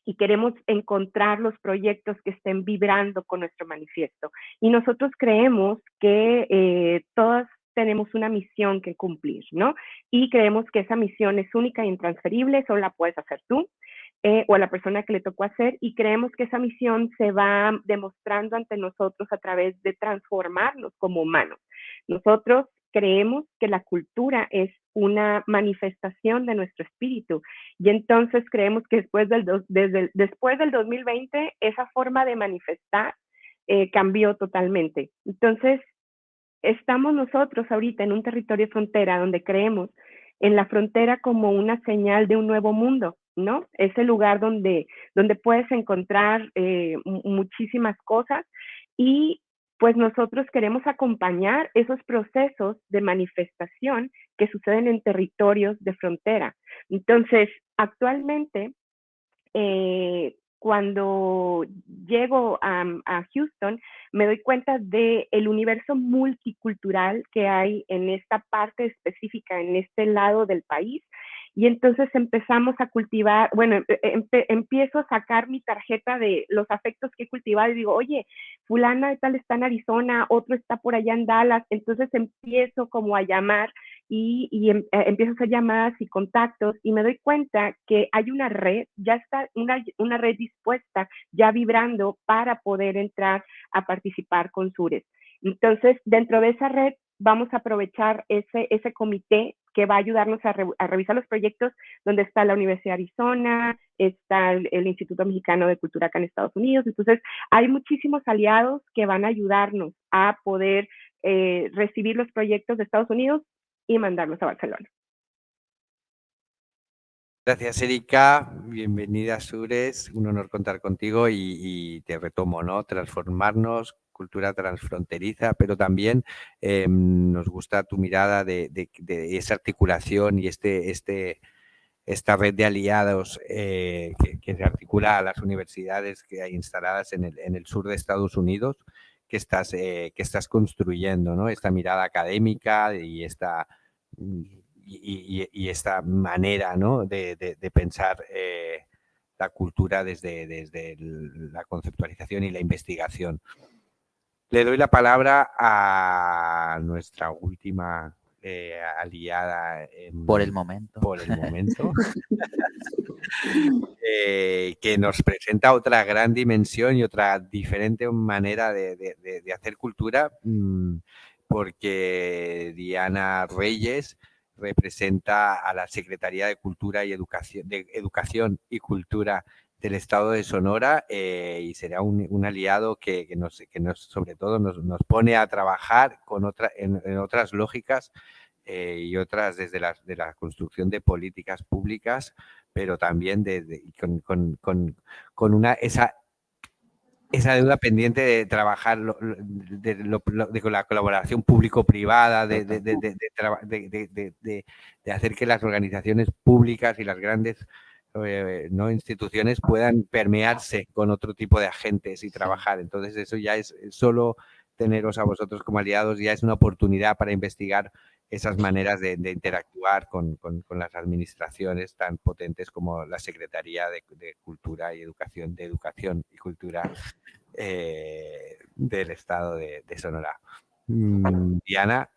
y queremos encontrar los proyectos que estén vibrando con nuestro manifiesto. Y nosotros creemos que eh, todas tenemos una misión que cumplir, ¿no? Y creemos que esa misión es única e intransferible, solo la puedes hacer tú eh, o a la persona que le tocó hacer y creemos que esa misión se va demostrando ante nosotros a través de transformarnos como humanos. Nosotros creemos que la cultura es una manifestación de nuestro espíritu y entonces creemos que después del, desde después del 2020 esa forma de manifestar eh, cambió totalmente. Entonces, estamos nosotros ahorita en un territorio frontera donde creemos en la frontera como una señal de un nuevo mundo, ¿no? Es el lugar donde, donde puedes encontrar eh, muchísimas cosas y pues nosotros queremos acompañar esos procesos de manifestación que suceden en territorios de frontera. Entonces, actualmente, eh, cuando llego a, Houston, me doy cuenta del el universo multicultural que hay en esta parte específica, en este lado del país, y entonces empezamos a cultivar, bueno, empiezo a sacar mi tarjeta de los afectos que he cultivado y digo, oye, fulana de tal está en Arizona, otro está por allá en Dallas, entonces empiezo como a llamar y, em, eh, empiezo a hacer llamadas y contactos y me doy cuenta que hay una red, ya está una, una red dispuesta, ya vibrando para poder entrar a participar con Sures. Entonces, dentro de esa red vamos a aprovechar ese, ese comité que va a ayudarnos a, revisar los proyectos donde está la Universidad de Arizona, está el, Instituto Mexicano de Cultura acá en Estados Unidos. Entonces, hay muchísimos aliados que van a ayudarnos a poder eh, recibir los proyectos de Estados Unidos y mandarlos a Barcelona. Gracias, Erika. Bienvenida Sures. Un honor contar contigo y te retomo, ¿no? Transformarnos, cultura transfronteriza, pero también em, nos gusta tu mirada de, esa articulación y este, este, esta red de aliados eh, que, se articula a las universidades que hay instaladas en el, en el sur de Estados Unidos que estás, eh, que estás construyendo, ¿no? Esta mirada académica y esta, y, esta manera ¿no? de, pensar eh, la cultura desde, desde la conceptualización y la investigación. Le doy la palabra a nuestra última eh, aliada. por el momento. Por el momento. (laughs) Eh, que nos presenta otra gran dimensión y otra diferente manera de, hacer cultura, mm, porque Diana Reyes representa a la Secretaría de Cultura y Educación, de Educación y Cultura del estado de Sonora eh, y será un, aliado que, nos, que nos, sobre todo nos, pone a trabajar con otra, en, otras lógicas eh, y otras desde la, de la construcción de políticas públicas, pero también de, con, una, esa, esa deuda pendiente de trabajar de, la colaboración público-privada, de, de, hacer que las organizaciones públicas y las grandes eh, no instituciones puedan permearse con otro tipo de agentes y trabajar. Entonces eso ya es solo teneros a vosotros como aliados, ya es una oportunidad para investigar esas maneras de, interactuar con, las administraciones tan potentes como la Secretaría de, Cultura y Educación, de Educación y Cultura eh, del Estado de, Sonora. Mm, Diana,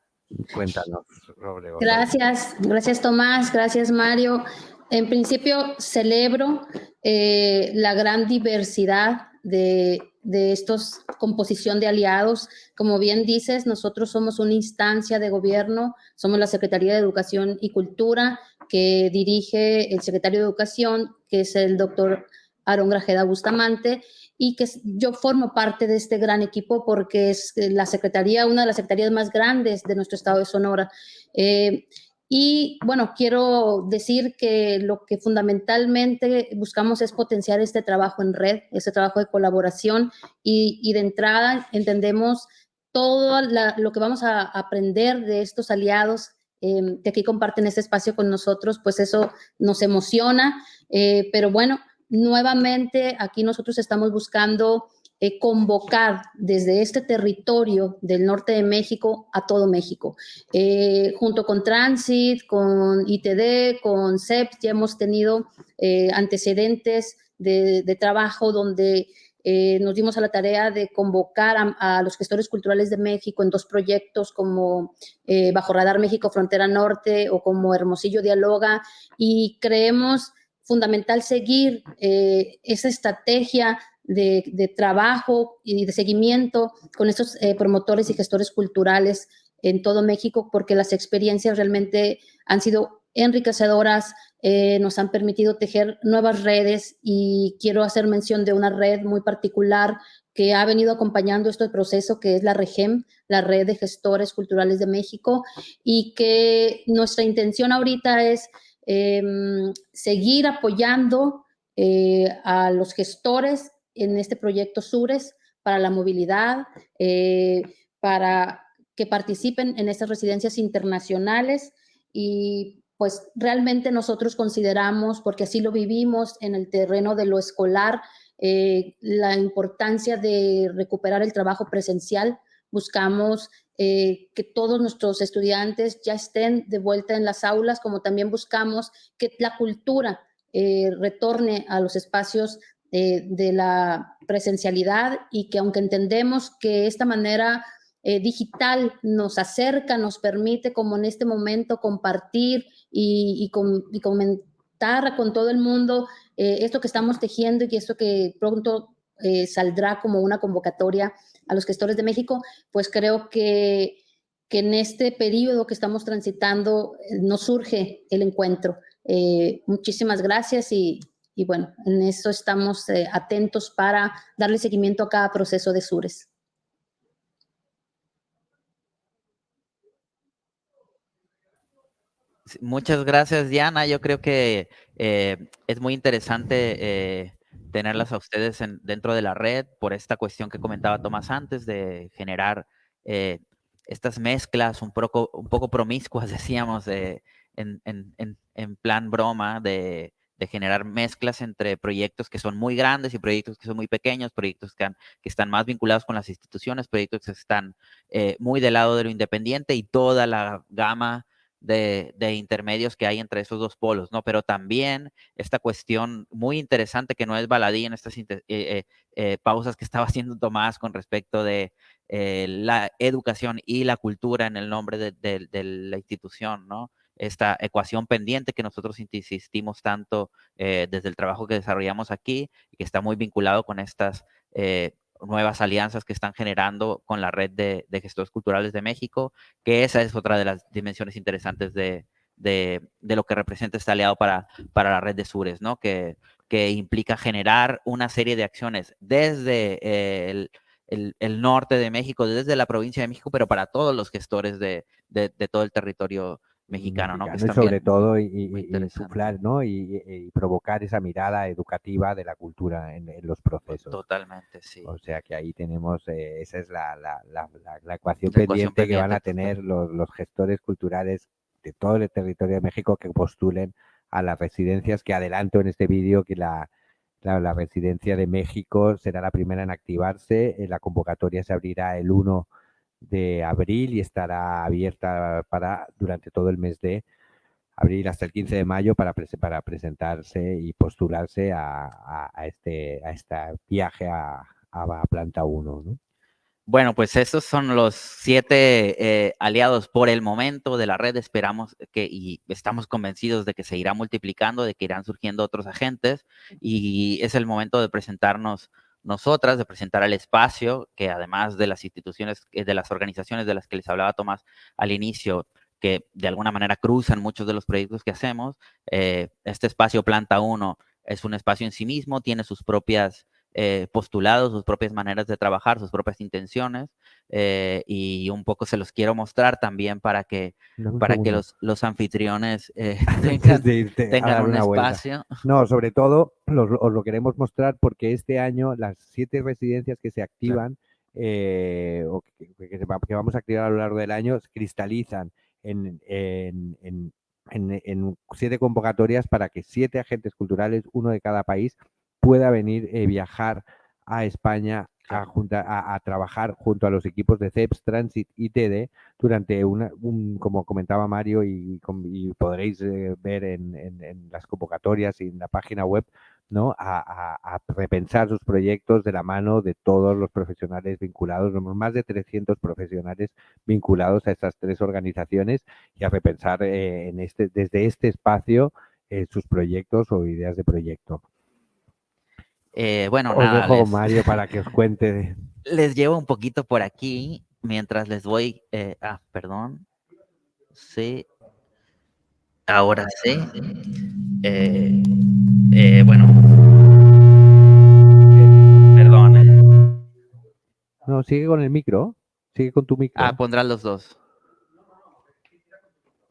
cuéntanos sobre... Gracias, gracias Tomás, gracias Mario. En principio, celebro eh, la gran diversidad de, de estos composición de aliados. Como bien dices, nosotros somos una instancia de gobierno, somos la Secretaría de Educación y Cultura, que dirige el secretario de Educación, que es el doctor Aaron Grajeda Bustamante, y que yo formo parte de este gran equipo porque es la secretaría, una de las secretarías más grandes de nuestro estado de Sonora. Eh, y bueno, quiero decir que lo que fundamentalmente buscamos es potenciar este trabajo en red, este trabajo de colaboración y, de entrada entendemos todo lo que vamos a aprender de estos aliados eh, que aquí comparten este espacio con nosotros, pues eso nos emociona, eh, pero bueno, nuevamente aquí nosotros estamos buscando eh, convocar desde este territorio del norte de México a todo México. Eh, junto con Transit, con ITD, con CEP, ya hemos tenido eh, antecedentes de, trabajo donde nos dimos a la tarea de convocar a, los gestores culturales de México en dos proyectos como Bajo Radar México Frontera Norte o como Hermosillo Dialoga y creemos fundamental seguir esa estrategia de, trabajo y de seguimiento con estos eh, promotores y gestores culturales en todo México, porque las experiencias realmente han sido enriquecedoras, eh, nos han permitido tejer nuevas redes y quiero hacer mención de una red muy particular que ha venido acompañando este proceso, que es la REGEM, la Red de Gestores Culturales de México, y que nuestra intención ahorita es em, seguir apoyando eh, a los gestores en este proyecto SURES para la movilidad, eh, para que participen en estas residencias internacionales y pues realmente nosotros consideramos, porque así lo vivimos en el terreno de lo escolar, eh, la importancia de recuperar el trabajo presencial. Buscamos eh, que todos nuestros estudiantes ya estén de vuelta en las aulas, como también buscamos que la cultura retorne a los espacios de la presencialidad y que aunque entendemos que esta manera eh, digital nos acerca, nos permite como en este momento compartir y, comentar con todo el mundo eh, esto que estamos tejiendo y esto que pronto eh, saldrá como una convocatoria a los gestores de México, pues creo que, que en este periodo que estamos transitando nos surge el encuentro. muchísimas gracias y, y bueno, en eso estamos eh, atentos para darle seguimiento a cada proceso de SURES. Muchas gracias, Diana. Yo creo que eh, es muy interesante eh, tenerlas a ustedes dentro de la red por esta cuestión que comentaba Tomás antes de generar estas mezclas un poco, un poco promiscuas, (laughs) decíamos, en, en, plan broma de de generar mezclas entre proyectos que son muy grandes y proyectos que son muy pequeños, proyectos que, están más vinculados con las instituciones, proyectos que están eh, muy del lado de lo independiente y toda la gama de, intermedios que hay entre esos dos polos, ¿no? Pero también esta cuestión muy interesante que no es baladí en estas eh, eh, pausas que estaba (laughs) haciendo Tomás con respecto de la educación y la cultura en el nombre de la institución, ¿no? Esta ecuación pendiente que nosotros insistimos tanto eh, desde el trabajo que desarrollamos aquí y que está muy vinculado con estas eh, nuevas alianzas que están generando con la red de, gestores culturales de México, que esa es otra de las dimensiones interesantes de, lo que representa este aliado para, para la red de Sures, ¿no? Que, que implica generar una serie de acciones desde el, el, norte de México, desde la provincia de México, pero para todos los gestores de, de todo el territorio mexicano, ¿no? sobre todo y, y, ¿no? Y, provocar esa mirada educativa de la cultura en, los procesos. Totalmente, sí. O sea que ahí tenemos, eh, esa es la, la, ecuación, pendiente que van a tener los, los gestores culturales de todo el territorio de México que postulen a las residencias, que adelanto en este vídeo que la, la, residencia de México será la primera en activarse, eh, la convocatoria se abrirá el 1 de abril y estará abierta para durante todo el mes de abril hasta el 15 de mayo para, para presentarse y postularse a, este, a este viaje a, Planta 1. Bueno, pues esos son los siete eh, aliados por el momento de la red. Esperamos que y estamos convencidos de que se irá multiplicando, de que irán surgiendo otros agentes y es el momento de presentarnos nosotras de presentar al espacio, que además de las instituciones, eh, de las organizaciones de las que les hablaba Tomás al inicio, que de alguna manera cruzan muchos de los proyectos que hacemos, eh, este espacio Planta 1 es un espacio en sí mismo, tiene sus propias eh, postulados, sus propias maneras de trabajar, sus propias intenciones, eh, y un poco se los quiero mostrar también para que, para que los, los anfitriones eh, (laughs) (laughs) tengan, un espacio. No, sobre todo os lo queremos mostrar porque este año las siete residencias que se activan o que, vamos a activar a lo largo del año cristalizan en, en, en, en, siete convocatorias para que siete agentes culturales, uno de cada país, pueda venir, eh, viajar a España a, a, trabajar junto a los equipos de CEPS, Transit y TD durante una, un, como comentaba Mario y, podréis eh, ver en, en, las convocatorias y en la página web, ¿no? A, a, repensar sus proyectos de la mano de todos los profesionales vinculados, más de 300 profesionales vinculados a estas tres organizaciones y a repensar eh, en este, desde este espacio sus proyectos o ideas de proyecto. Eh, bueno, nada. Dejo Mario (laughs) para que os cuente. Les llevo un poquito por aquí mientras les voy. Eh, ah, perdón. Sí. Ahora sí. Eh, bueno. Perdón. No, sigue con el micro. Sigue con tu micro. Ah, pondrán los dos.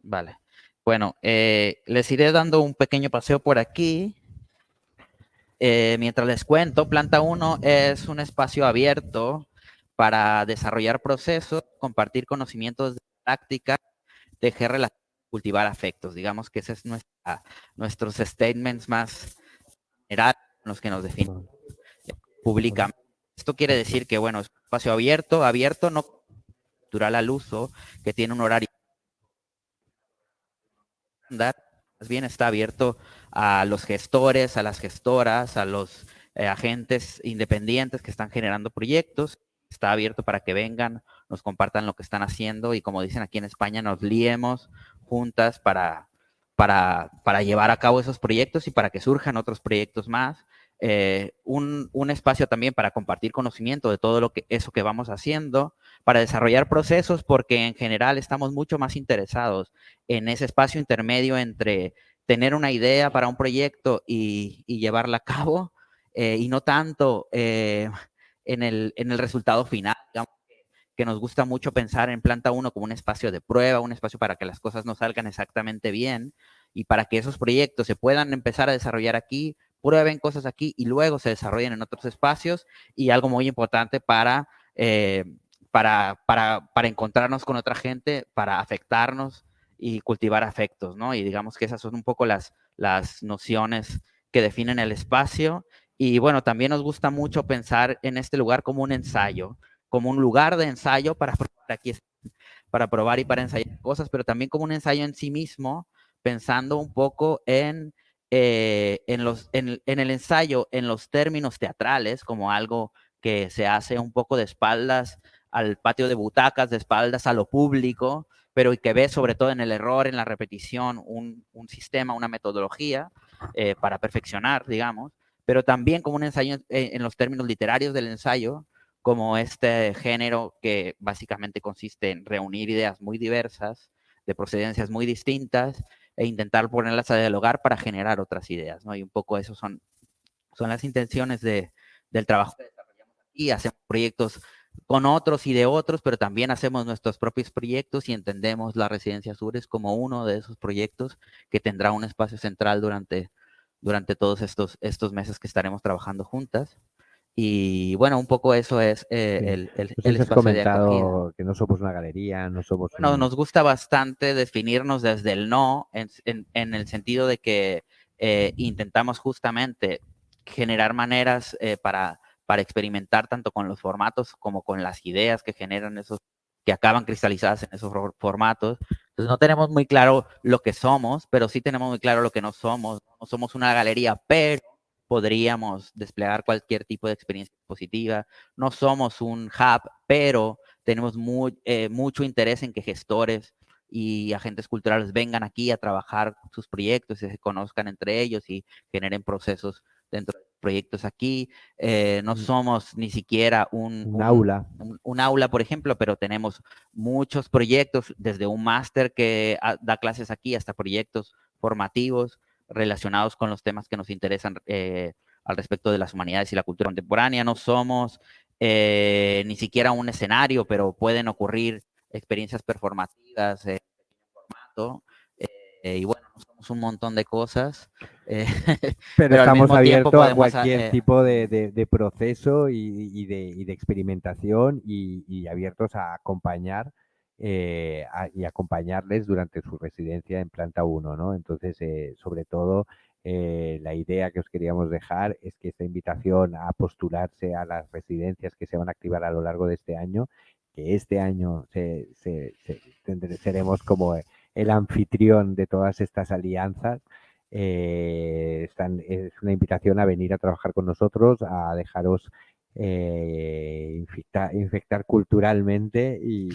Vale. Bueno, les iré dando un pequeño paseo por aquí. Eh, mientras les cuento, Planta 1 es un espacio abierto para desarrollar procesos, compartir conocimientos de práctica, tejer relaciones, cultivar afectos. Digamos que ese es nuestra, nuestros statements más generales, los que nos definen públicamente. Esto quiere decir que, bueno, es un espacio abierto, abierto no natural al uso, que tiene un horario más bien está abierto a los gestores, a las gestoras, a los eh, agentes independientes que están generando proyectos. Está abierto para que vengan, nos compartan lo que están haciendo y como dicen aquí en España, nos liemos juntas para, para, para llevar a cabo esos proyectos y para que surjan otros proyectos más. Eh, un, un, espacio también para compartir conocimiento de todo lo que eso que vamos haciendo, para desarrollar procesos, porque en general estamos mucho más interesados en ese espacio intermedio entre tener una idea para un proyecto y, llevarla a cabo eh, y no tanto eh, en, el, en, el, resultado final. que nos gusta mucho pensar en Planta 1 como un espacio de prueba, un espacio para que las cosas no salgan exactamente bien y para que esos proyectos se puedan empezar a desarrollar aquí, prueben cosas aquí y luego se desarrollen en otros espacios y algo muy importante para, eh, para, para, para encontrarnos con otra gente, para afectarnos y cultivar afectos, ¿no? Y digamos que esas son un poco las, las nociones que definen el espacio. Y bueno, también nos gusta mucho pensar en este lugar como un ensayo, como un lugar de ensayo para probar, aquí, para probar y para ensayar cosas, pero también como un ensayo en sí mismo, pensando un poco en, eh, en, los, en, el ensayo, en los términos teatrales, como algo que se hace un poco de espaldas al patio de butacas, de espaldas a lo público, pero que ve sobre todo en el error, en la repetición, un, sistema, una metodología eh, para perfeccionar, digamos, pero también como un ensayo en, los términos literarios del ensayo, como este género que básicamente consiste en reunir ideas muy diversas, de procedencias muy distintas, e intentar ponerlas a dialogar para generar otras ideas, ¿no? Y un poco eso son, son las intenciones de, del trabajo que desarrollamos aquí. Hacemos proyectos con otros y de otros, pero también hacemos nuestros propios proyectos y entendemos la Residencia Sures como uno de esos proyectos que tendrá un espacio central durante, durante todos estos, estos meses que estaremos trabajando juntas. Y bueno, un poco eso es eh, el, el, pues espacio comentado que no somos una galería, no somos... Bueno, nos gusta bastante definirnos desde el no, en, en, el sentido de que eh, intentamos justamente generar maneras eh, para para experimentar tanto con los formatos como con las ideas que generan esos, que acaban cristalizadas en esos formatos. Entonces no tenemos muy claro lo que somos, pero sí tenemos muy claro lo que no somos. No somos una galería, pero podríamos desplegar cualquier tipo de experiencia positiva. No somos un hub, pero tenemos muy, eh, mucho interés en que gestores y agentes culturales vengan aquí a trabajar sus proyectos y se conozcan entre ellos y generen procesos dentro de proyectos aquí. Eh, no somos ni siquiera un, aula. Un, aula, por ejemplo, pero tenemos muchos proyectos, desde un máster que da clases aquí hasta proyectos formativos relacionados con los temas que nos interesan eh, al respecto de las humanidades y la cultura contemporánea. No somos eh, ni siquiera un escenario, pero pueden ocurrir experiencias performativas en formato. Eh, y bueno, somos un montón de cosas. (laughs) pero, estamos abiertos a cualquier tipo de, proceso y, de, experimentación y, abiertos a acompañar y acompañarles durante su residencia en planta 1, ¿no? Entonces, sobre todo, eh, la idea que os queríamos dejar es que esta invitación a postularse a las residencias que se van a activar a lo largo de este año, que este año seremos como el anfitrión de todas estas alianzas, eh, es una invitación a venir a trabajar con nosotros, a dejaros eh, infectar, culturalmente y,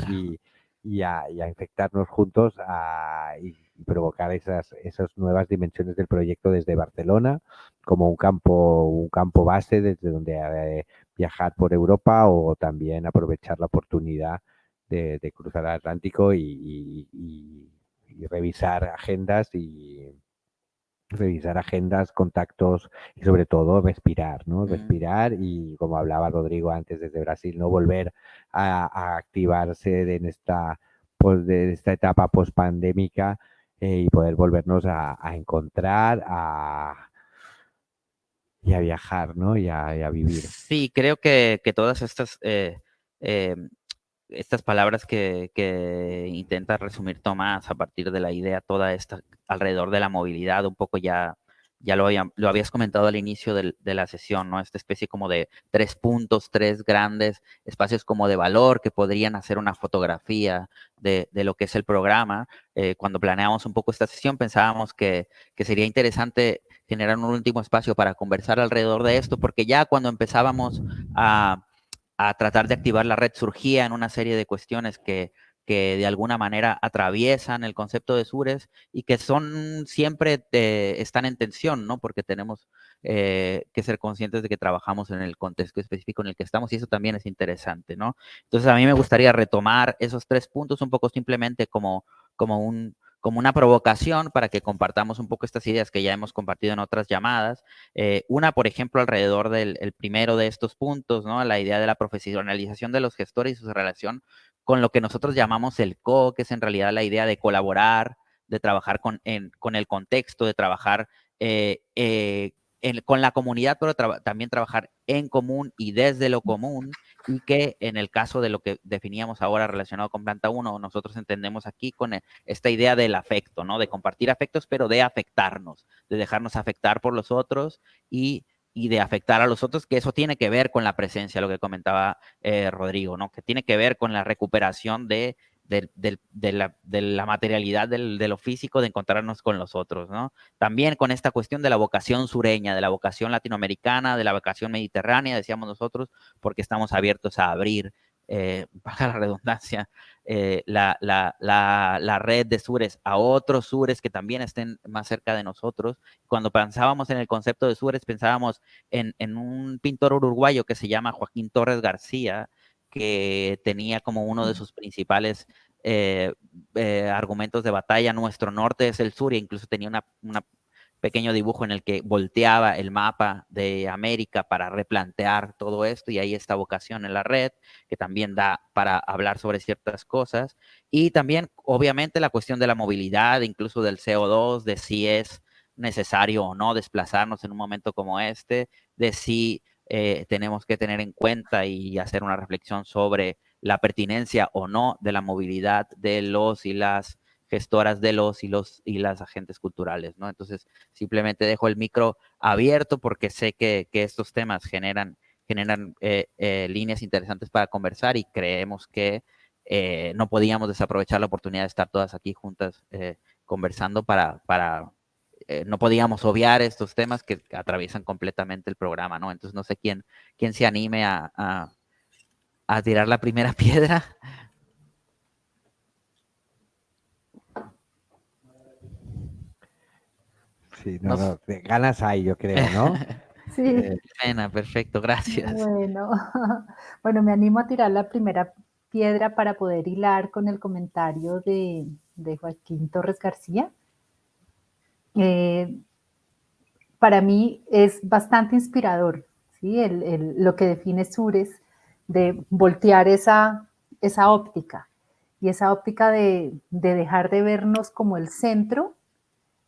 a, infectarnos juntos a, y provocar esas, esas nuevas dimensiones del proyecto desde Barcelona como un campo, un campo base desde donde eh, viajar por Europa o también aprovechar la oportunidad de, cruzar el Atlántico y, revisar agendas y revisar agendas, contactos y sobre todo respirar, ¿no? Respirar y como hablaba Rodrigo antes desde Brasil, no volver a, activarse en esta, pues, de esta etapa post-pandémica eh, y poder volvernos a, encontrar a, y a viajar, ¿no? Y a, vivir. Sí, creo que, todas estas, eh, em, estas palabras que, que, intenta resumir Tomás a partir de la idea toda esta alrededor de la movilidad, un poco ya ya lo, lo habías comentado al inicio de la sesión, ¿no? Esta especie como de tres puntos, tres grandes espacios como de valor que podrían hacer una fotografía de, lo que es el programa. Eh, cuando planeamos un poco esta sesión pensábamos que, sería interesante generar un último espacio para conversar alrededor de esto, porque ya cuando empezábamos a, a tratar de activar la red surgía en una serie de cuestiones que que de alguna manera atraviesan el concepto de Sures y que son siempre están en tensión, ¿no? Porque tenemos eh, que ser conscientes de que trabajamos en el contexto específico en el que estamos y eso también es interesante, ¿no? Entonces a mí me gustaría retomar esos tres puntos un poco simplemente como, como un, como una provocación para que compartamos un poco estas ideas que ya hemos compartido en otras llamadas. Eh, una, por ejemplo, alrededor del primero de estos puntos, ¿no? La idea de la profesionalización de los gestores y su relación con lo que nosotros llamamos el co, que es en realidad la idea de colaborar, de trabajar con, con el contexto, de trabajar eh, eh, con la comunidad, pero también trabajar en común y desde lo común, y que en el caso de lo que definíamos ahora relacionado con Planta 1, nosotros entendemos aquí con e, esta idea del afecto, ¿no? De compartir afectos, pero de afectarnos, de dejarnos afectar por los otros y y de afectar a los otros, que eso tiene que ver con la presencia, lo que comentaba eh, Rodrigo, ¿no? Que tiene que ver con la recuperación de, de, la, materialidad de lo físico, de encontrarnos con los otros, ¿no? También con esta cuestión de la vocación sureña, de la vocación latinoamericana, de la vocación mediterránea, decíamos nosotros, porque estamos abiertos a abrir eh, (laughs) baja la redundancia, eh, la, red de sures a otros sures que también estén más cerca de nosotros. Cuando pensábamos en el concepto de sures, pensábamos en, un pintor uruguayo que se llama Joaquín Torres García, que tenía como uno de sus principales eh, argumentos de batalla, nuestro norte es el sur, e incluso tenía una pequeño dibujo en el que volteaba el mapa de América para replantear todo esto y ahí está vocación en la red, que también da para hablar sobre ciertas cosas. Y también, obviamente, la cuestión de la movilidad, incluso del CO2, de si es necesario o no desplazarnos en un momento como este, de si eh, tenemos que tener en cuenta y hacer una reflexión sobre la pertinencia o no de la movilidad de los y las gestoras de los y los y las agentes culturales, ¿no? Entonces, simplemente dejo el micro abierto porque sé que, estos temas generan, generan eh, eh, líneas interesantes para conversar y creemos que eh, no podíamos desaprovechar la oportunidad de estar todas aquí juntas conversando para, para no podíamos obviar estos temas que atraviesan completamente el programa, ¿no? Entonces, no sé quién, quién se anime a, a tirar la primera (laughs) piedra. sí, no, ganas hay, yo creo, ¿no? (laughs) sí. Eh, perfecto, gracias. Bueno, (laughs) bueno, me animo a tirar la primera piedra para poder hilar con el comentario de, Joaquín Torres García. Eh, para mí es bastante inspirador, ¿sí? lo que define Sures de voltear esa, esa óptica y esa óptica de, dejar de vernos como el centro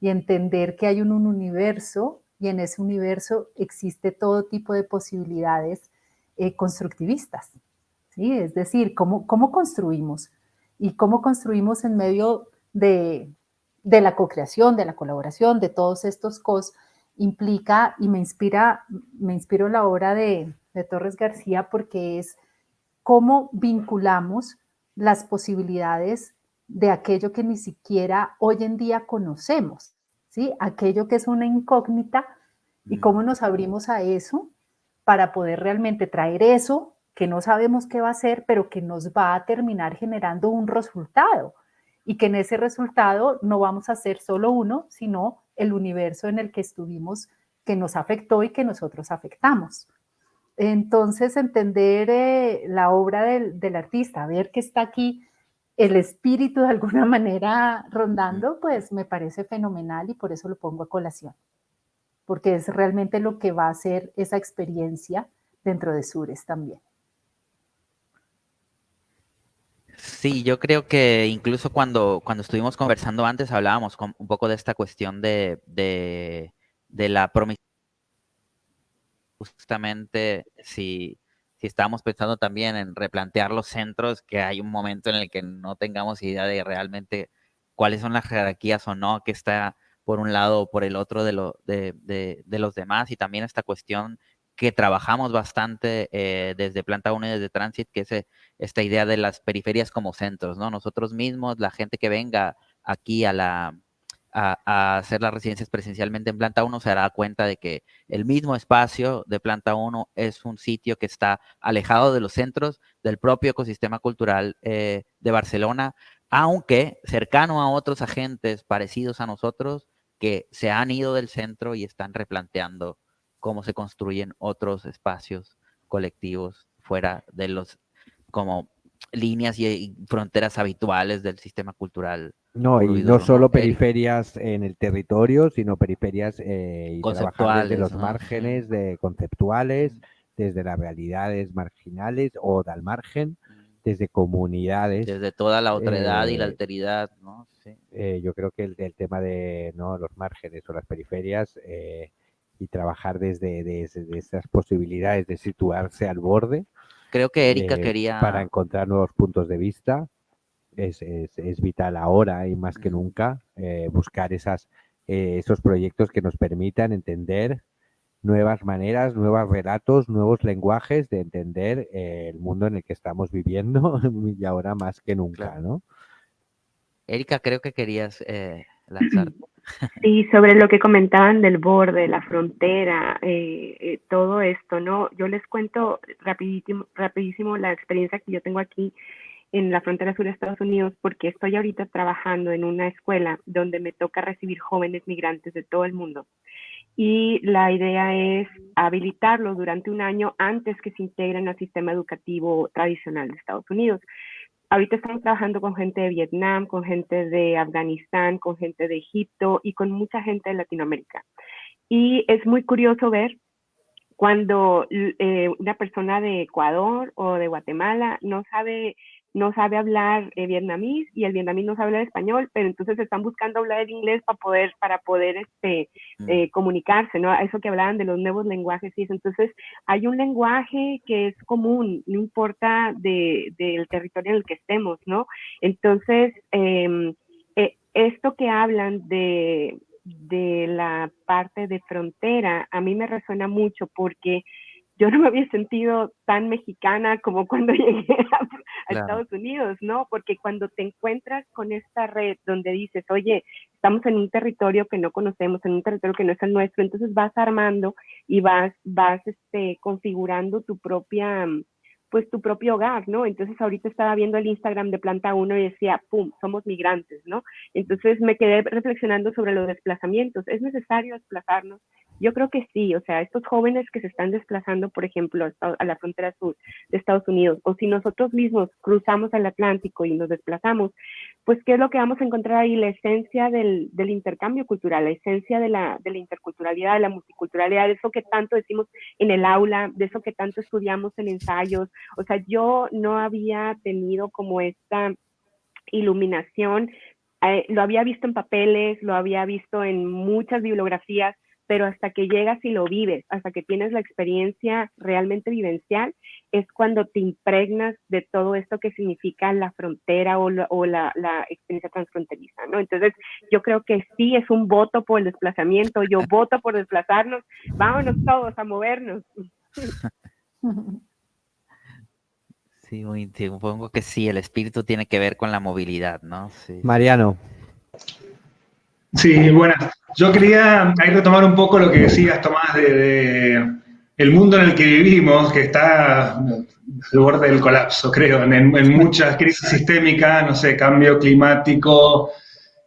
y entender que hay un, universo y en ese universo existe todo tipo de posibilidades eh, constructivistas. ¿sí? Es decir, ¿cómo, cómo construimos y cómo construimos en medio de, de la co-creación, de la colaboración, de todos estos cos, implica y me inspira, me inspiro la obra de, de Torres García porque es cómo vinculamos las posibilidades de aquello que ni siquiera hoy en día conocemos, ¿sí? Aquello que es una incógnita y cómo nos abrimos a eso para poder realmente traer eso que no sabemos qué va a ser, pero que nos va a terminar generando un resultado y que en ese resultado no vamos a ser solo uno, sino el universo en el que estuvimos, que nos afectó y que nosotros afectamos. Entonces, entender eh, la obra del, artista, ver que está aquí el espíritu de alguna (laughs) manera rondando, pues me parece fenomenal y por eso lo pongo a colación, porque es realmente lo que va a ser esa experiencia dentro de Sures también. Sí, yo creo que incluso cuando, cuando estuvimos conversando antes hablábamos un poco de esta cuestión de, de, de la promisión justamente si, si estamos pensando también en replantear los centros, que hay un momento en el que no tengamos idea de realmente cuáles son las jerarquías o no, que está por un lado o por el otro de, lo, de, de, los demás, y también esta cuestión que trabajamos bastante eh, desde Planta 1 y desde Transit, que es eh, esta idea de las periferias como centros, ¿no? Nosotros mismos, la gente que venga aquí a la, a, hacer las residencias presencialmente en planta 1 se dará cuenta de que el mismo espacio de planta 1 es un sitio que está alejado de los centros del propio ecosistema cultural eh, de Barcelona, aunque cercano a otros agentes parecidos a nosotros que se han ido del centro y están replanteando cómo se construyen otros espacios colectivos fuera de los como líneas y fronteras habituales del sistema cultural no, y no solo periferias en el territorio, sino periferias eh, y trabajar desde los márgenes de conceptuales, desde las realidades marginales o del margen, desde comunidades. Desde toda la otredad y la eh, alteridad, ¿no? Eh, yo creo que el, tema de ¿no? los márgenes o las periferias y trabajar desde, desde, esas posibilidades de situarse al borde. Creo que Erika quería... Para encontrar nuevos puntos de vista es, es, vital ahora y más que nunca eh, buscar esas, eh, esos proyectos que nos permitan entender nuevas maneras, nuevos relatos, nuevos lenguajes de entender eh, el mundo en el que estamos viviendo (laughs) y ahora más que nunca, ¿no? Erika, creo que querías lanzar. (clears throat) Sí, sobre lo que comentaban del borde, la frontera, todo esto, ¿no? Yo les cuento rapidísimo, rapidísimo la experiencia que yo tengo aquí en la frontera sur de Estados Unidos porque estoy ahorita trabajando en una escuela donde me toca recibir jóvenes migrantes de todo el mundo. Y la idea es habilitarlos durante un año antes que se integren al sistema educativo tradicional de Estados Unidos. Ahorita estamos trabajando con gente de Vietnam, con gente de Afganistán, con gente de Egipto y con mucha gente de Latinoamérica. Y es muy curioso ver cuando eh, una persona de Ecuador o de Guatemala no sabe no sabe hablar eh, vietnamís y el vietnamís no sabe hablar español, pero entonces están buscando hablar el inglés para poder, para poder este, mm. eh, comunicarse, ¿no? Eso que hablaban de los nuevos lenguajes y eso. Entonces, hay un lenguaje que es común, no importa del territorio en el que estemos, ¿no? Entonces, em, eh, esto que hablan de, de la parte de frontera, a mí me resuena mucho porque yo no me había sentido tan mexicana como cuando (laughs) llegué a, Estados Unidos, ¿no? Porque cuando te encuentras con esta red donde dices, oye, estamos en un territorio que no conocemos, en un territorio que no es el nuestro, entonces vas armando y vas, vas este, configurando tu propia, pues tu propio hogar, ¿no? Entonces ahorita estaba viendo el Instagram de Planta 1 y decía, ¡pum!, somos migrantes, ¿no? Entonces me quedé reflexionando sobre los desplazamientos. Es necesario desplazarnos, Yo creo que sí, o sea, estos jóvenes que se están desplazando, por ejemplo, a la frontera sur de Estados Unidos, o si nosotros mismos cruzamos el Atlántico y nos desplazamos, pues ¿qué es lo que vamos a encontrar ahí? La esencia del, del intercambio cultural, la esencia de la, de la interculturalidad, de la multiculturalidad, de eso que tanto decimos en el aula, de eso que tanto estudiamos en ensayos. O sea, yo no había tenido como esta iluminación eh, lo había visto en papeles, lo había visto en muchas bibliografías, pero hasta que llegas y lo vives, hasta que tienes la experiencia realmente vivencial, es cuando te impregnas de todo esto que significa la frontera o, la, experiencia transfronteriza, ¿no? Entonces, yo creo que sí es un voto por el desplazamiento, yo (laughs) voto por desplazarnos, vámonos todos a movernos. (laughs) Sí, supongo que sí, el espíritu tiene que ver con la movilidad, ¿no? Mariano. Sí, bueno, yo quería ahí retomar un poco lo que decías, Tomás, de, el mundo en el que vivimos, que está al borde del colapso, creo, en, muchas crisis sistémicas, no sé, cambio climático,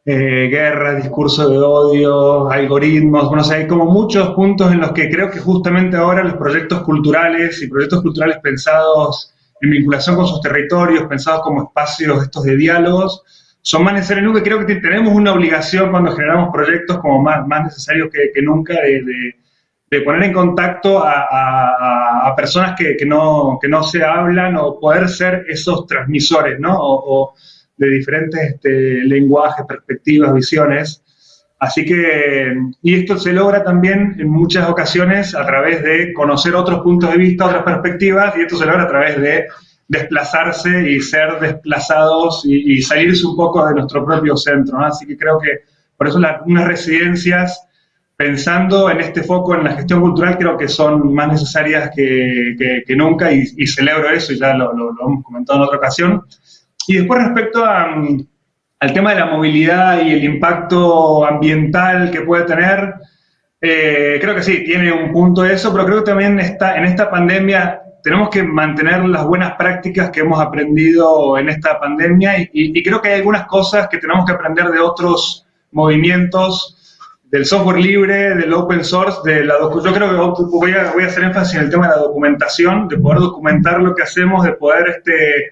eh, guerra, discurso de odio, algoritmos, bueno, o sea, hay como muchos puntos en los que creo que justamente ahora los proyectos culturales y proyectos culturales pensados en vinculación con sus territorios, pensados como espacios estos de diálogos, son más necesarios nunca. Creo que tenemos una obligación cuando generamos proyectos como más, más necesarios que, nunca de, poner en contacto a, personas que, no, que no se hablan o poder ser esos transmisores, ¿no? O, de diferentes este, lenguajes, perspectivas, visiones. Así que, y esto se logra también en muchas ocasiones a través de conocer otros puntos de vista, otras perspectivas, y esto se logra a través de desplazarse y ser desplazados y, salirse un poco de nuestro propio centro. Así que creo que por eso las, unas residencias, pensando en este foco en la gestión cultural, creo que son más necesarias que, nunca y, celebro eso, y ya lo, hemos comentado en otra ocasión. Y después respecto a, al tema de la movilidad y el impacto ambiental que puede tener, eh, creo que sí, tiene un punto eso, pero creo que también está, en esta pandemia tenemos que mantener las buenas prácticas que hemos aprendido en esta pandemia y, creo que hay algunas cosas que tenemos que aprender de otros movimientos del software libre, del open source, de la yo creo que voy a, voy a hacer énfasis en el tema de la documentación, de poder documentar lo que hacemos, de poder este,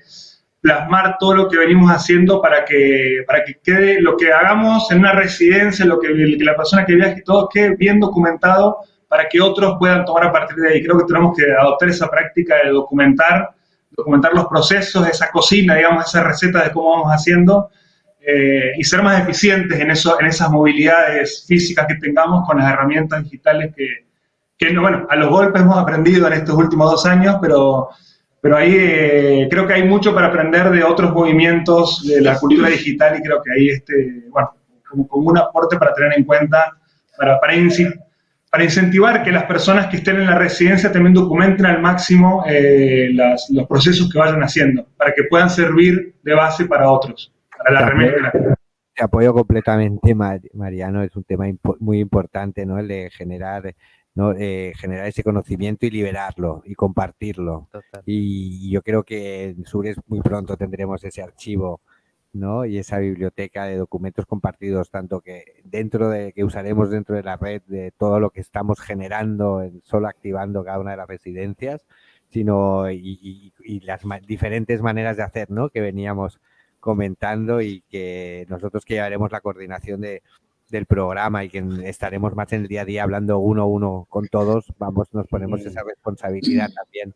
plasmar todo lo que venimos haciendo para que, para que quede lo que hagamos en una residencia, lo que, la persona que viaje, todo quede bien documentado para que otros puedan tomar a partir de ahí. Creo que tenemos que adoptar esa práctica de documentar, documentar los procesos, esa cocina, digamos, esa receta de cómo vamos haciendo eh, y ser más eficientes en, eso, en esas movilidades físicas que tengamos con las herramientas digitales que, que bueno, a los golpes hemos aprendido en estos últimos dos años, pero pero ahí eh, creo que hay mucho para aprender de otros movimientos de la cultura digital y creo que ahí, este, bueno, como, un aporte para tener en cuenta, para, para, para, incentivar que las personas que estén en la residencia también documenten al máximo eh, los procesos que vayan haciendo, para que puedan servir de base para otros, para la remera. Te apoyo completamente, Mariano, es un tema muy importante, ¿no? El de generar eh, generar ese conocimiento y liberarlo y compartirlo. Y, yo creo que en Sures muy pronto tendremos ese archivo ¿no? y esa biblioteca de documentos compartidos, tanto que dentro de que usaremos dentro de la red de todo lo que estamos generando, en, solo activando cada una de las residencias, sino y, las diferentes maneras de hacer ¿no? que veníamos comentando y que nosotros que llevaremos la coordinación de, del programa y que estaremos más en el día a día hablando uno a uno con todos, vamos, nos ponemos esa responsabilidad también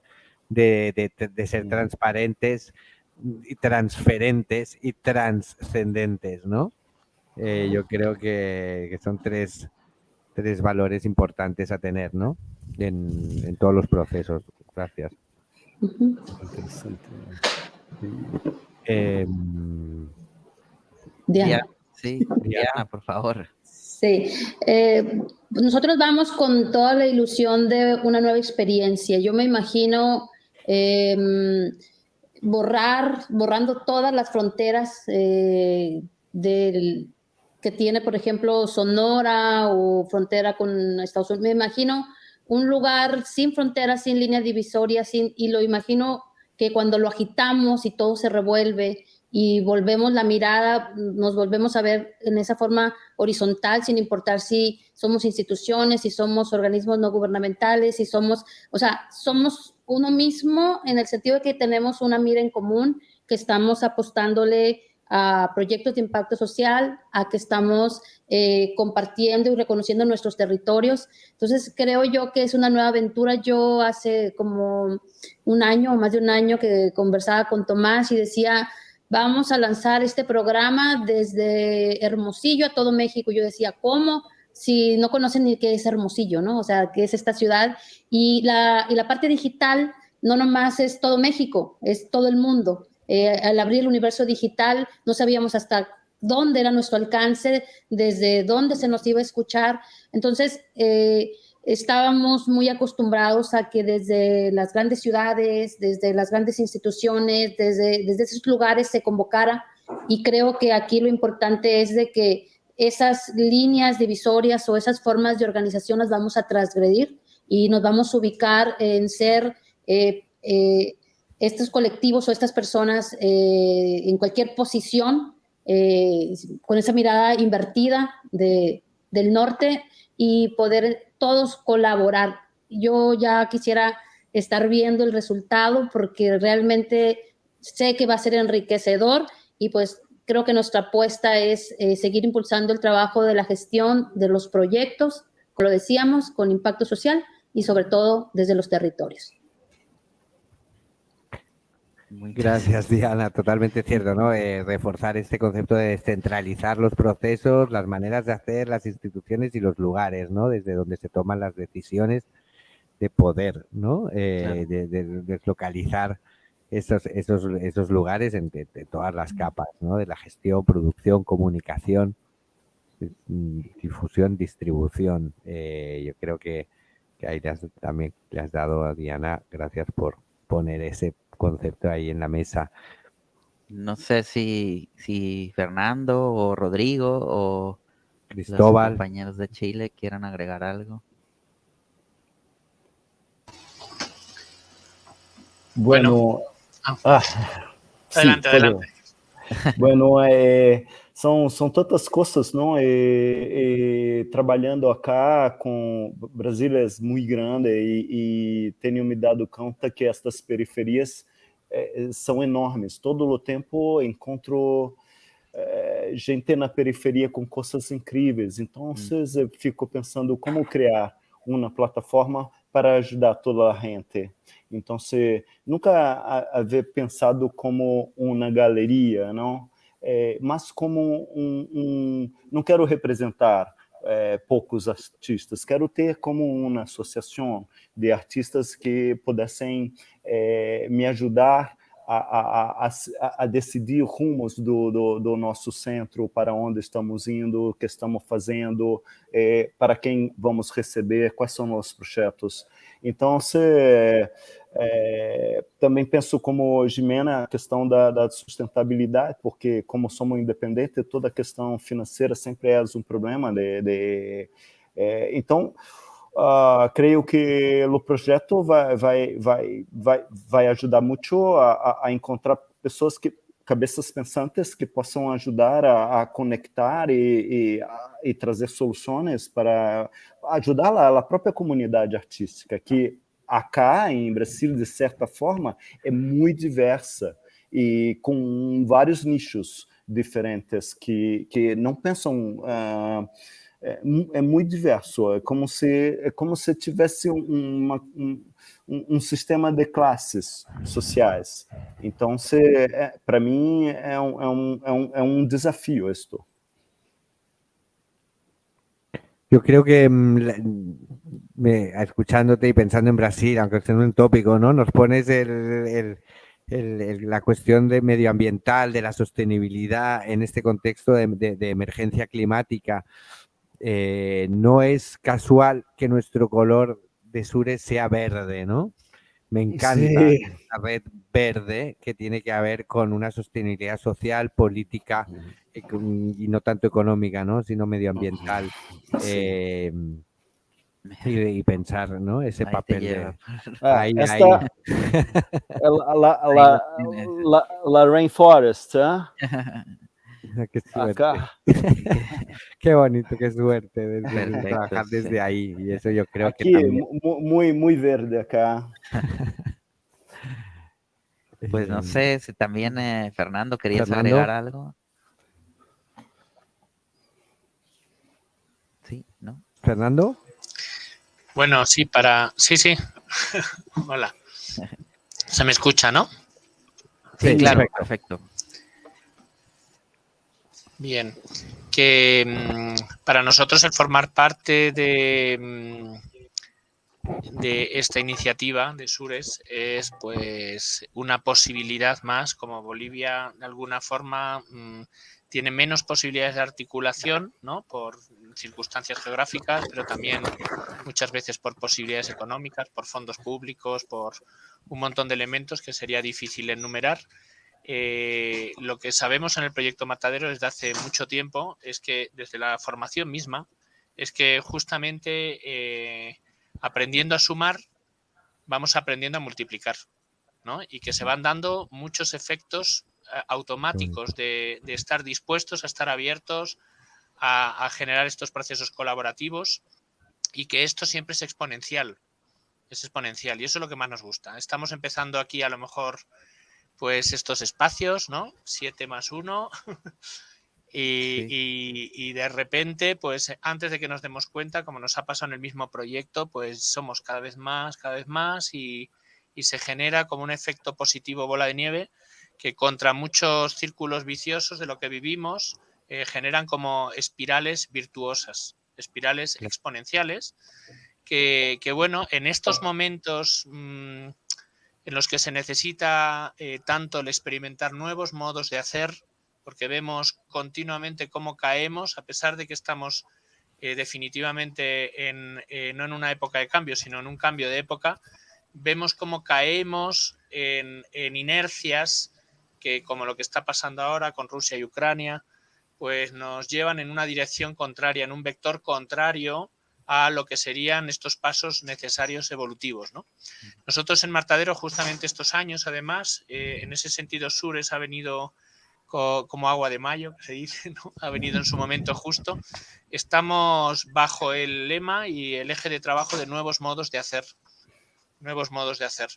de, de, ser transparentes y transferentes y trascendentes, ¿no? Eh, yo creo que, que son tres, tres, valores importantes a tener, ¿no? En, en todos los procesos. Gracias. Eh, Diana. Sí, Diana, por favor. Sí, eh, nosotros vamos con toda la ilusión de una nueva experiencia. Yo me imagino em, borrar, borrando todas las fronteras eh, del, que tiene, por ejemplo, Sonora o frontera con Estados Unidos. Me imagino un lugar sin fronteras, sin líneas divisorias, sin, y lo imagino que cuando lo agitamos y todo se revuelve, y volvemos la mirada, nos volvemos a ver en esa forma horizontal, sin importar si somos instituciones, si somos organismos no gubernamentales, si somos, o sea, somos uno mismo en el sentido de que tenemos una mira en común, que estamos apostándole a proyectos de impacto social, a que estamos eh, compartiendo y reconociendo nuestros territorios. Entonces, creo yo que es una nueva aventura. Yo hace como un año o más de un año que conversaba con Tomás y decía, vamos a lanzar este programa desde Hermosillo a todo México. Yo decía, ¿cómo? Si no conocen ni qué es Hermosillo, ¿no? O sea, qué es esta ciudad. Y la, y la parte digital no nomás es todo México, es todo el mundo. Eh, al abrir el universo digital no sabíamos hasta dónde era nuestro alcance, desde dónde se nos iba a escuchar. Entonces, eh, estábamos muy acostumbrados a que desde las grandes ciudades, desde las grandes instituciones, desde, desde esos lugares se convocara y creo que aquí lo importante es de que esas líneas divisorias o esas formas de organización las vamos a transgredir y nos vamos a ubicar en ser eh, eh, estos colectivos o estas personas eh, en cualquier posición con esa mirada invertida de, del norte y poder todos colaborar. Yo ya quisiera estar viendo el resultado porque realmente sé que va a ser enriquecedor y pues creo que nuestra apuesta es eh, seguir impulsando el trabajo de la gestión de los proyectos, como lo decíamos, con impacto social y sobre todo desde los territorios. Gracias, Diana. Totalmente cierto, ¿no? Eh, reforzar este concepto de descentralizar los procesos, las maneras de hacer, las instituciones y los lugares, ¿no? Desde donde se toman las decisiones de poder, ¿no? Eh, de, deslocalizar esos, esos, esos lugares en de, todas las capas, ¿no? De la gestión, producción, comunicación, mm, difusión, distribución. Eh, yo creo que, que ahí también le has dado a Diana, gracias por poner ese concepto ahí en la mesa. No sé si, si Fernando o Rodrigo o Cristóbal. Los compañeros de Chile quieran agregar algo. Bueno. Ah, adelante, adelante. (laughs) Bueno, eh, são, são tantas coisas, não? E, e, trabalhando acá com Brasília é muito grande e, e tenho me dado conta que estas periferias é, são enormes. Todo o tempo encontro é, gente na periferia com coisas incríveis. Então, hum. eu fico pensando como criar uma plataforma para ajudar toda a gente. Então, se nunca haver pensado como uma galeria, não? é, mas como um, um, não quero representar é, poucos artistas, quero ter como uma associação de artistas que pudessem é, me ajudar a, a, a, a, decidir rumos do, do, do, nosso centro, para onde estamos indo, o que estamos fazendo, é, para quem vamos receber, quais são nossos projetos. Então, se, é, também penso como Jimena a questão da, da, sustentabilidade, porque como somos independentes, toda a questão financeira sempre é um problema. De, de é, então, uh, creio que o projeto vai, vai, vai, vai, vai ajudar muito a, a encontrar pessoas que cabeças pensantes que possam ajudar a, a conectar e, e, a, e, trazer soluções para ajudar a, a própria comunidade artística, que acá em Brasil, de certa forma, é muito diversa e com vários nichos diferentes que, que não pensam... Uh, é, é, muito diverso, é como se, é como se tivesse uma, um, um, sistema de classes sociais. Então, é, para mim, é um, é, um, é, um, é um desafio isto. Yo creo que mm, escuchándote y pensando en Brasil, aunque sea un tópico, ¿no? Nos pones el, la cuestión de medioambiental, de la sostenibilidad en este contexto de, emergencia climática. Eh, no es casual que nuestro color de Sures sea verde, ¿no? Me encanta la red verde que tiene que ver con una sostenibilidad social, política y no tanto económica, ¿no? sino medioambiental. Em, y, pensar, ¿no? Ese papel de... Ah, ahí, esta, (laughs) La, la, la, la, rainforest, ¿eh? (laughs) (laughs) qué suerte. (laughs) qué bonito, qué suerte desde, trabajar desde ahí. Y eso yo creo Aquí, que también... muy, muy verde acá. (laughs) Pues no sé, si también eh, Fernando querías agregar algo. Sí, ¿no? Fernando. Bueno, sí, para... Sí, sí. Hola. Se me escucha, ¿no? Sí, claro, perfecto. Bien. Que mm, para nosotros el formar parte de, mm, de esta iniciativa de Sures es pues una posibilidad más, como Bolivia de alguna forma mm, tiene menos posibilidades de articulación, ¿no? Por circunstancias geográficas, pero también muchas veces por posibilidades económicas, por fondos públicos, por un montón de elementos que sería difícil enumerar. Eh, lo que sabemos en el proyecto Matadero desde hace mucho tiempo es que desde la formación misma, es que justamente eh, aprendiendo a sumar, vamos aprendiendo a multiplicar, ¿no? Y que se van dando muchos efectos eh, automáticos de, estar dispuestos a estar abiertos a, generar estos procesos colaborativos y que esto siempre es exponencial. Es exponencial y eso es lo que más nos gusta. Estamos empezando aquí a lo mejor pues estos espacios, ¿no? Siete más uno. (laughs) y, de repente, pues antes de que nos demos cuenta, como nos ha pasado en el mismo proyecto, pues somos cada vez más, cada vez más y, y se genera como un efecto positivo bola de nieve que contra muchos círculos viciosos de lo que vivimos eh, generan como espirales virtuosas, espirales exponenciales, que, bueno, en estos momentos mm, en los que se necesita eh, tanto el experimentar nuevos modos de hacer, porque vemos continuamente cómo caemos, a pesar de que estamos eh, definitivamente en, no en una época de cambio, sino en un cambio de época, vemos cómo caemos en, en inercias que como lo que está pasando ahora con Rusia y Ucrania, pues nos llevan en una dirección contraria, en un vector contrario a lo que serían estos pasos necesarios evolutivos. Nosotros en Martadero, justamente estos años, además, eh, en ese sentido Sures ha venido como agua de mayo, se dice, ha venido en su momento justo. Estamos bajo el lema y el eje de trabajo de nuevos modos de hacer, nuevos modos de hacer.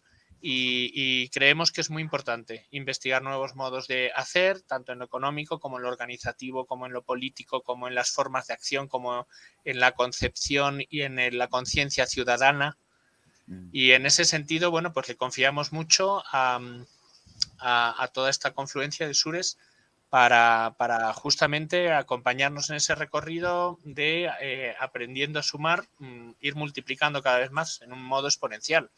Y, creemos que es muy importante investigar nuevos modos de hacer, tanto en lo económico como en lo organizativo, como en lo político, como en las formas de acción, como en la concepción y en la conciencia ciudadana. Mm. Y en ese sentido, bueno, pues le confiamos mucho a, toda esta confluencia de Sures para, justamente acompañarnos en ese recorrido de eh, aprendiendo a sumar, mm, ir multiplicando cada vez más en un modo exponencial.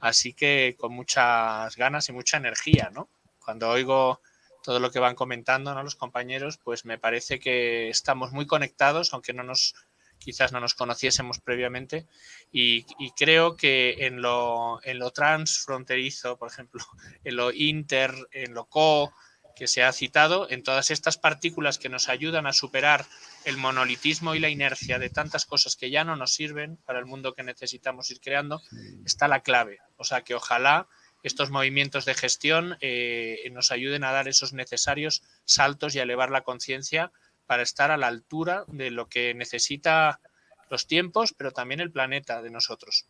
Así que con muchas ganas y mucha energía, ¿no? Cuando oigo todo lo que van comentando ¿no? los compañeros, pues me parece que estamos muy conectados, aunque no nos quizás no nos conociésemos previamente, y, creo que en lo, en lo transfronterizo, por ejemplo, (laughs) en lo inter, en lo co, que se ha citado, en todas estas partículas que nos ayudan a superar el monolitismo y la inercia de tantas cosas que ya no nos sirven para el mundo que necesitamos ir creando, está la clave. O sea que ojalá estos movimientos de gestión eh, nos ayuden a dar esos necesarios saltos y a elevar la conciencia para estar a la altura de lo que necesita los tiempos, pero también el planeta de nosotros.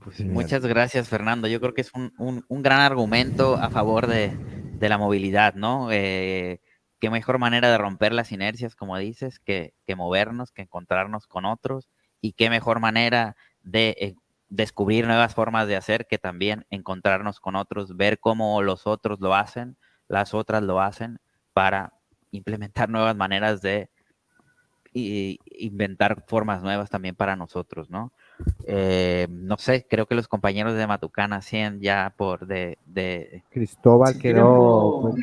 Pues muchas gracias, Fernando. Yo creo que es un, gran argumento a favor de, la movilidad, ¿no? Eh, qué mejor manera de romper las inercias, como dices, que, movernos, que encontrarnos con otros, y qué mejor manera de eh, descubrir nuevas formas de hacer que también encontrarnos con otros, ver cómo los otros lo hacen, las otras lo hacen, para implementar nuevas maneras de inventar formas nuevas también para nosotros, ¿no? Eh, no sé, creo que los compañeros de Matucana hacían ya por de... Cristóbal, queremos,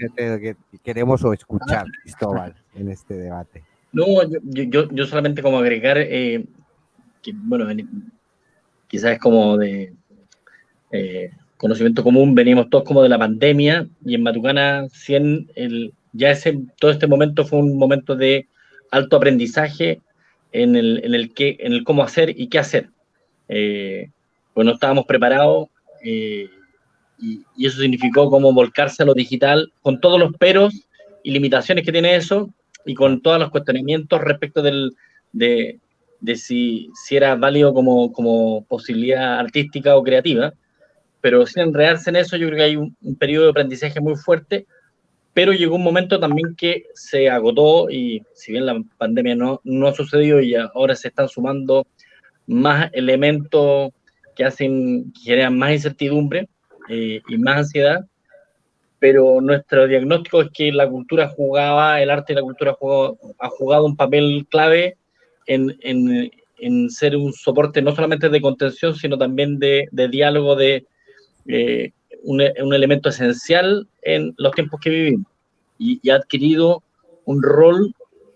queremos o escuchar Cristóbal en este debate. No, yo, yo, solamente como agregar, eh, que, bueno, quizás es como de eh, conocimiento común, venimos todos como de la pandemia y en Matucana 100, el, ya ese, todo este momento fue un momento de alto aprendizaje en el, en el, qué, en el cómo hacer y qué hacer. Eh, pues no estábamos preparados eh, y, eso significó como volcarse a lo digital con todos los peros y limitaciones que tiene eso y con todos los cuestionamientos respecto del, de, de si, si, era válido como, como posibilidad artística o creativa. Pero sin enredarse en eso, yo creo que hay un, un periodo de aprendizaje muy fuerte pero llegó un momento también que se agotó y si bien la pandemia no, no ha sucedido y ahora se están sumando más elementos que hacen, que generan más incertidumbre eh, y más ansiedad, pero nuestro diagnóstico es que la cultura jugaba, el arte y la cultura jugó, ha jugado un papel clave en, en, en, ser un soporte no solamente de contención, sino también de, de diálogo, de eh, un, un, elemento esencial en los tiempos que vivimos. Y, y, ha adquirido un rol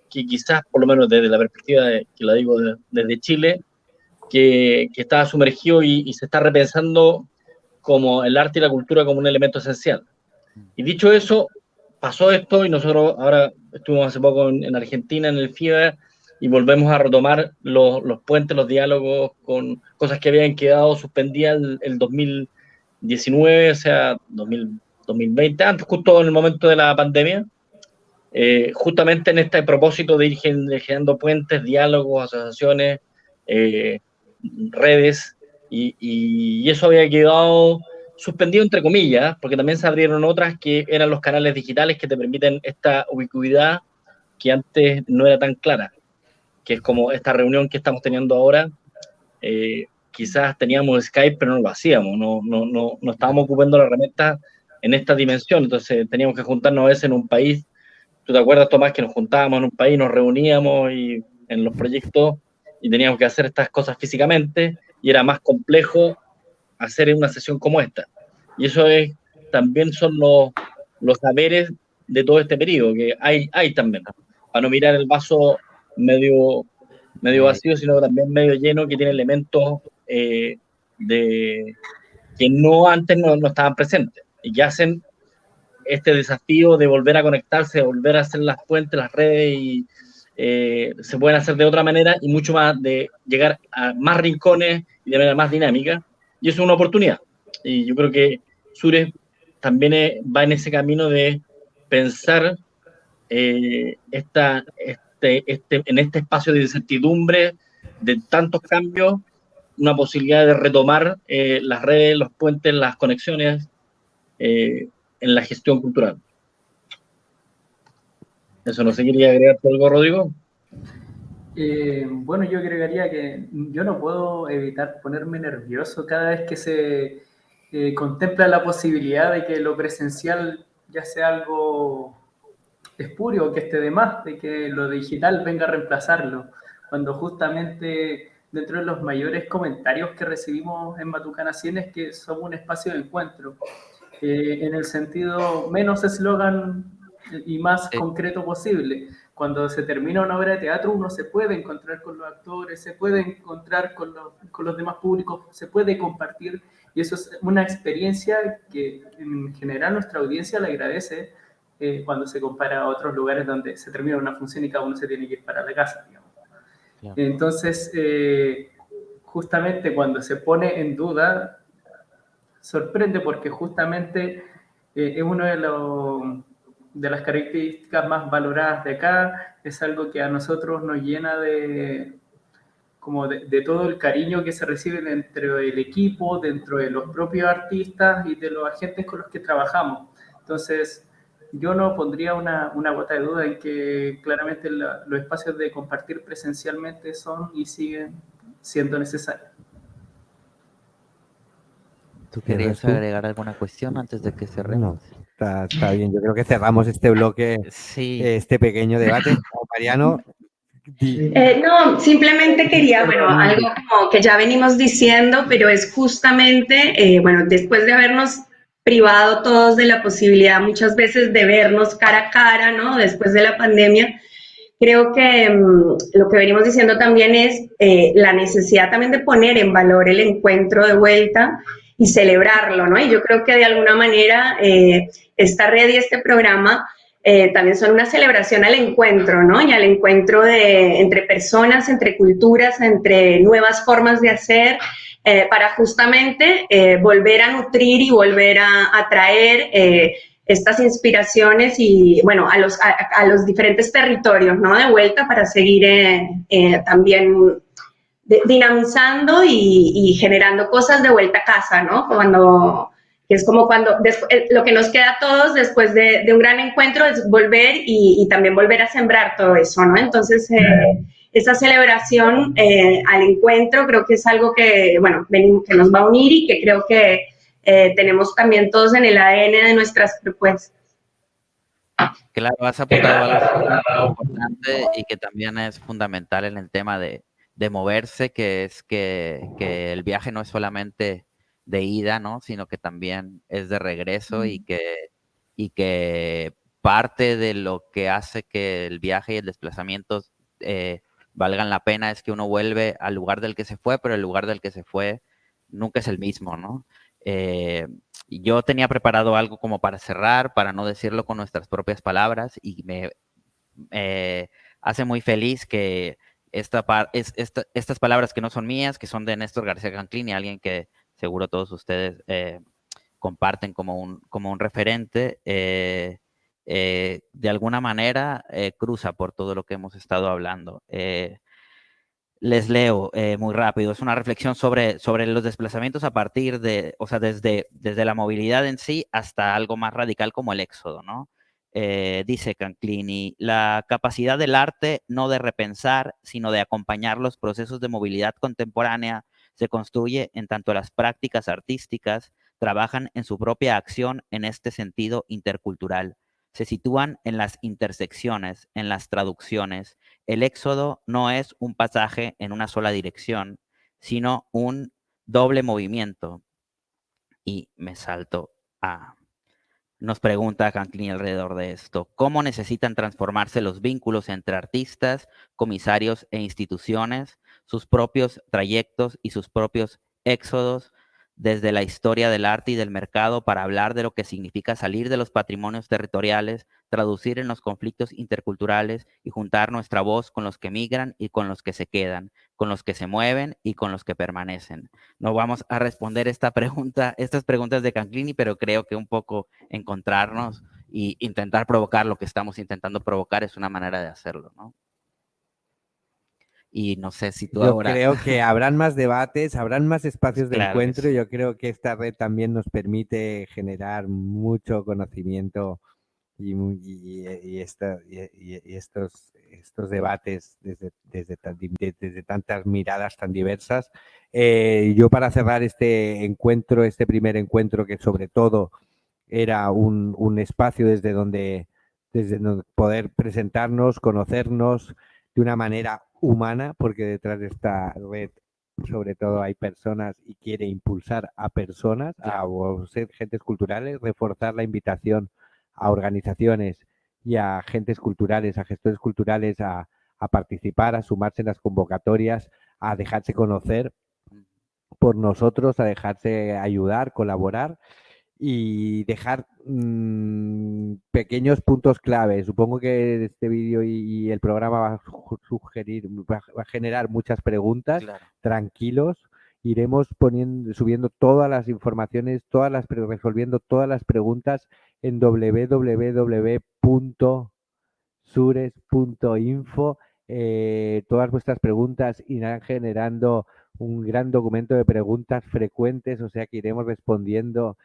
que quizás, por lo menos desde la perspectiva de, que la digo de, desde Chile, que, que está sumergido y, y, se está repensando como el arte y la cultura como un elemento esencial. Y dicho eso, pasó esto y nosotros ahora estuvimos hace poco en, en Argentina, en el FIBA, y volvemos a retomar los, los, puentes, los diálogos con cosas que habían quedado suspendidas el, el 2000 19, o sea, 2000, 2020, antes justo en el momento de la pandemia, eh, justamente en este propósito de ir generando puentes, diálogos, asociaciones, eh, redes, y, y, eso había quedado suspendido entre comillas, porque también se abrieron otras que eran los canales digitales que te permiten esta ubicuidad que antes no era tan clara, que es como esta reunión que estamos teniendo ahora, eh, quizás teníamos Skype, pero no lo hacíamos, no, no, no, no estábamos ocupando la herramienta en esta dimensión, entonces teníamos que juntarnos a veces en un país. ¿Tú te acuerdas, Tomás, que nos juntábamos en un país, nos reuníamos y, en los proyectos y teníamos que hacer estas cosas físicamente y era más complejo hacer una sesión como esta? Y eso es, también son los, los saberes de todo este periodo, que hay, hay también, para no mirar el vaso medio, medio vacío, sino también medio lleno, que tiene elementos eh, de, que no antes no, no, estaban presentes y que hacen este desafío de volver a conectarse, de volver a hacer las puentes, las redes y eh, se pueden hacer de otra manera y mucho más de llegar a más rincones y de manera más dinámica y eso es una oportunidad y yo creo que Sures también es, va en ese camino de pensar eh, esta, este, este, en este espacio de incertidumbre, de tantos cambios, una posibilidad de retomar eh, las redes, los puentes, las conexiones eh, en la gestión cultural. Eso no sé, quería agregar algo, Rodrigo. Eh, bueno, yo agregaría que yo no puedo evitar ponerme nervioso cada vez que se eh, contempla la posibilidad de que lo presencial ya sea algo espurio, que esté de más, de que lo digital venga a reemplazarlo, cuando justamente dentro de los mayores comentarios que recibimos en Batucana 100 es que somos un espacio de encuentro, en el sentido menos eslogan y más sí. concreto posible. Cuando se termina una obra de teatro, uno se puede encontrar con los actores, se puede encontrar con los, con los demás públicos, se puede compartir, y eso es una experiencia que en general nuestra audiencia le agradece eh, cuando se compara a otros lugares donde se termina una función y cada uno se tiene que ir para la casa, digamos. Entonces, eh, justamente cuando se pone en duda, sorprende porque justamente eh, es una de, lo, de, las características más valoradas de acá, es algo que a nosotros nos llena de, como de, de, todo el cariño que se recibe dentro del equipo, dentro de los propios artistas y de los agentes con los que trabajamos. Entonces, yo no pondría una, una gota de duda en que claramente la, los espacios de compartir presencialmente son y siguen siendo necesarios. ¿Tú querías agregar alguna cuestión antes de que cerremos? No, está, está, bien, yo creo que cerramos este bloque, sí. este pequeño debate. Mariano. Eh, no, simplemente quería, bueno, algo como que ya venimos diciendo, pero es justamente, eh, bueno, después de habernos privado todos de la posibilidad muchas veces de vernos cara a cara, ¿no? Después de la pandemia. Creo que um, lo que venimos diciendo también es eh, la necesidad también de poner en valor el encuentro de vuelta y celebrarlo, ¿no? Y yo creo que de alguna manera eh, esta red y este programa eh, también son una celebración al encuentro, ¿no? Y al encuentro de, entre personas, entre culturas, entre nuevas formas de hacer, eh, para justamente volver a nutrir y volver a atraer estas inspiraciones y, bueno, a los, a, los diferentes territorios, ¿no? De vuelta para seguir también dinamizando y, y, generando cosas de vuelta a casa, ¿no? Cuando que es como cuando eh, lo que nos queda a todos después de, un gran encuentro es volver y, también volver a sembrar todo eso, ¿no? Entonces, eh, esa celebración eh, al encuentro creo que es algo que, bueno, que nos va a unir y que creo que tenemos también todos en el ADN de nuestras propuestas. Claro, has apuntado algo importante y que también es fundamental en el tema de, de moverse, que es que, que el viaje no es solamente de ida, ¿no? Sino que también es de regreso y, que, y que parte de lo que hace que el viaje y el desplazamiento eh, valgan la pena es que uno vuelve al lugar del que se fue, pero el lugar del que se fue nunca es el mismo, ¿no? Eh, yo tenía preparado algo como para cerrar, para no decirlo con nuestras propias palabras, y me hace muy feliz que esta, es, estas palabras que no son mías, que son de Néstor García Canclini, alguien que seguro todos ustedes eh, comparten como un, como un referente, eh, eh, de alguna manera cruza por todo lo que hemos estado hablando. les leo muy rápido, es una reflexión sobre, sobre los desplazamientos a partir de, o sea, desde, desde la movilidad en sí hasta algo más radical como el éxodo, ¿no? Dice Canclini, la capacidad del arte no de repensar, sino de acompañar los procesos de movilidad contemporánea se construye en tanto las prácticas artísticas trabajan en su propia acción en este sentido intercultural. Se sitúan en las intersecciones, en las traducciones. El éxodo no es un pasaje en una sola dirección, sino un doble movimiento. Y me salto a... Nos pregunta Canclini alrededor de esto. ¿Cómo necesitan transformarse los vínculos entre artistas, comisarios e instituciones sus propios trayectos y sus propios éxodos desde la historia del arte y del mercado para hablar de lo que significa salir de los patrimonios territoriales, traducir en los conflictos interculturales y juntar nuestra voz con los que migran y con los que se quedan, con los que se mueven y con los que permanecen. No vamos a responder esta pregunta, estas preguntas de Canclini, pero creo que un poco encontrarnos e intentar provocar lo que estamos intentando provocar es una manera de hacerlo, ¿no? Y no sé si tú yo creo que habrán más debates, habrán más espacios de encuentro. Yo creo que esta red también nos permite generar mucho conocimiento y, y, estos, estos debates desde, desde, desde, tantas miradas tan diversas. Eh, yo para cerrar este encuentro, este primer encuentro que sobre todo era un, un espacio desde donde, desde donde poder presentarnos, conocernos de una manera humana, porque detrás de esta red sobre todo hay personas y quiere impulsar a personas, a ser gentes culturales, reforzar la invitación a organizaciones y a agentes culturales, a gestores culturales a, a participar, a sumarse en las convocatorias, a dejarse conocer por nosotros, a dejarse ayudar, colaborar y dejar mm, pequeños puntos clave. Supongo que este vídeo y, el programa va a sugerir, va, a generar muchas preguntas. Tranquilos, iremos poniendo, subiendo todas las informaciones, todas las resolviendo todas las preguntas en www.sures.info. Eh, todas vuestras preguntas irán generando un gran documento de preguntas frecuentes, o sea que iremos respondiendo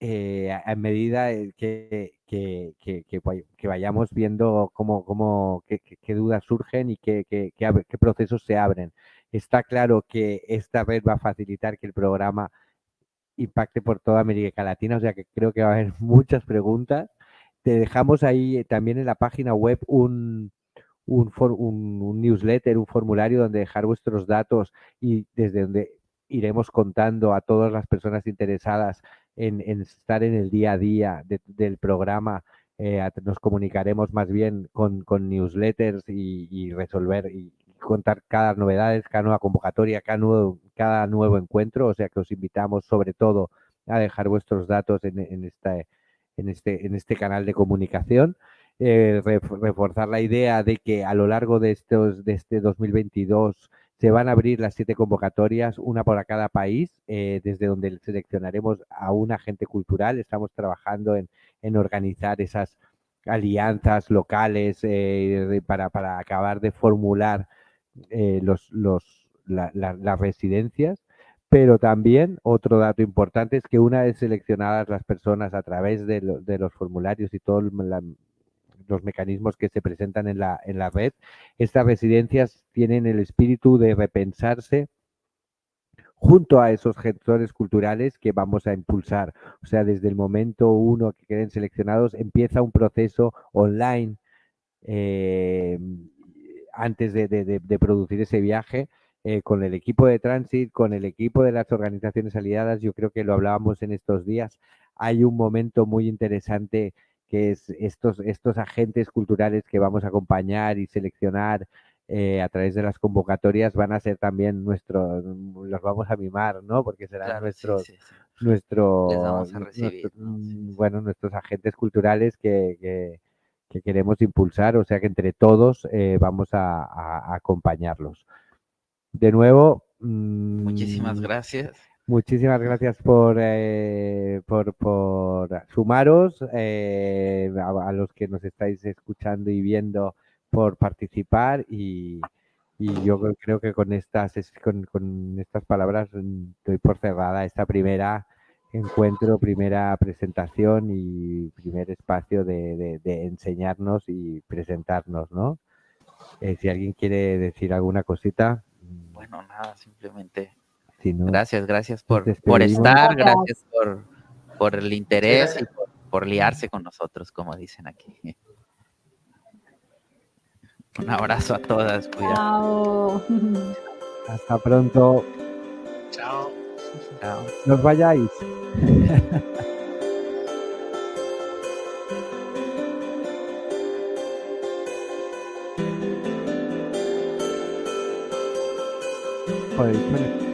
eh, a, medida que, que, que, vayamos viendo cómo, cómo qué, dudas surgen y qué, procesos se abren. Está claro que esta red va a facilitar que el programa impacte por toda América Latina, o sea que creo que va a haber (laughs) muchas preguntas. Te dejamos ahí también en la página web un, un, un, newsletter, un formulario donde dejar vuestros datos y desde donde iremos contando a todas las personas interesadas en, estar en el día a día del programa. Eh, nos comunicaremos más bien con, newsletters y, resolver y contar cada novedades, cada nueva convocatoria, cada nuevo, cada nuevo encuentro. O sea que os invitamos sobre todo a dejar vuestros datos en, en, esta, en, este, en este canal de comunicación. eh, reforzar la idea de que a lo largo de, estos, de este 2022 se van a abrir las siete convocatorias, una para cada país, eh, desde donde seleccionaremos a un agente cultural. Estamos trabajando en, organizar esas alianzas locales eh, para, acabar de formular los, los, las residencias. Pero también otro dato importante es que una vez seleccionadas las personas a través de, los formularios y todos los mecanismos que se presentan en la, en la red, estas residencias tienen el espíritu de repensarse junto a esos gestores culturales que vamos a impulsar. O sea, desde el momento uno que queden seleccionados, empieza un proceso online eh, antes de, de, producir ese viaje eh, con el equipo de Transit, con el equipo de las organizaciones aliadas, yo creo que lo hablábamos en estos días, hay un momento muy interesante que es estos, estos agentes culturales que vamos a acompañar y seleccionar eh, a través de las convocatorias van a ser también nuestros, los vamos a mimar, ¿no? Porque serán nuestros, nuestros, mm, bueno, nuestros agentes culturales que, que, queremos impulsar, o sea que entre todos eh, vamos a acompañarlos. De nuevo. Muchísimas mm, gracias. Muchísimas gracias por, eh, por, sumaros, eh, a, los que nos estáis escuchando y viendo por participar y, yo creo que con estas, con, estas palabras doy por cerrada esta primera encuentro, primera presentación y primer espacio de, enseñarnos y presentarnos, ¿no? Eh, si alguien quiere decir alguna cosita. Bueno, nada, simplemente gracias, gracias por, por estar, gracias por, por el interés y por, liarse con nosotros, como dicen aquí. (laughs) Un abrazo a todas. Chao. Hasta pronto. Chao. Chao. Nos vayáis. (laughs) Joder,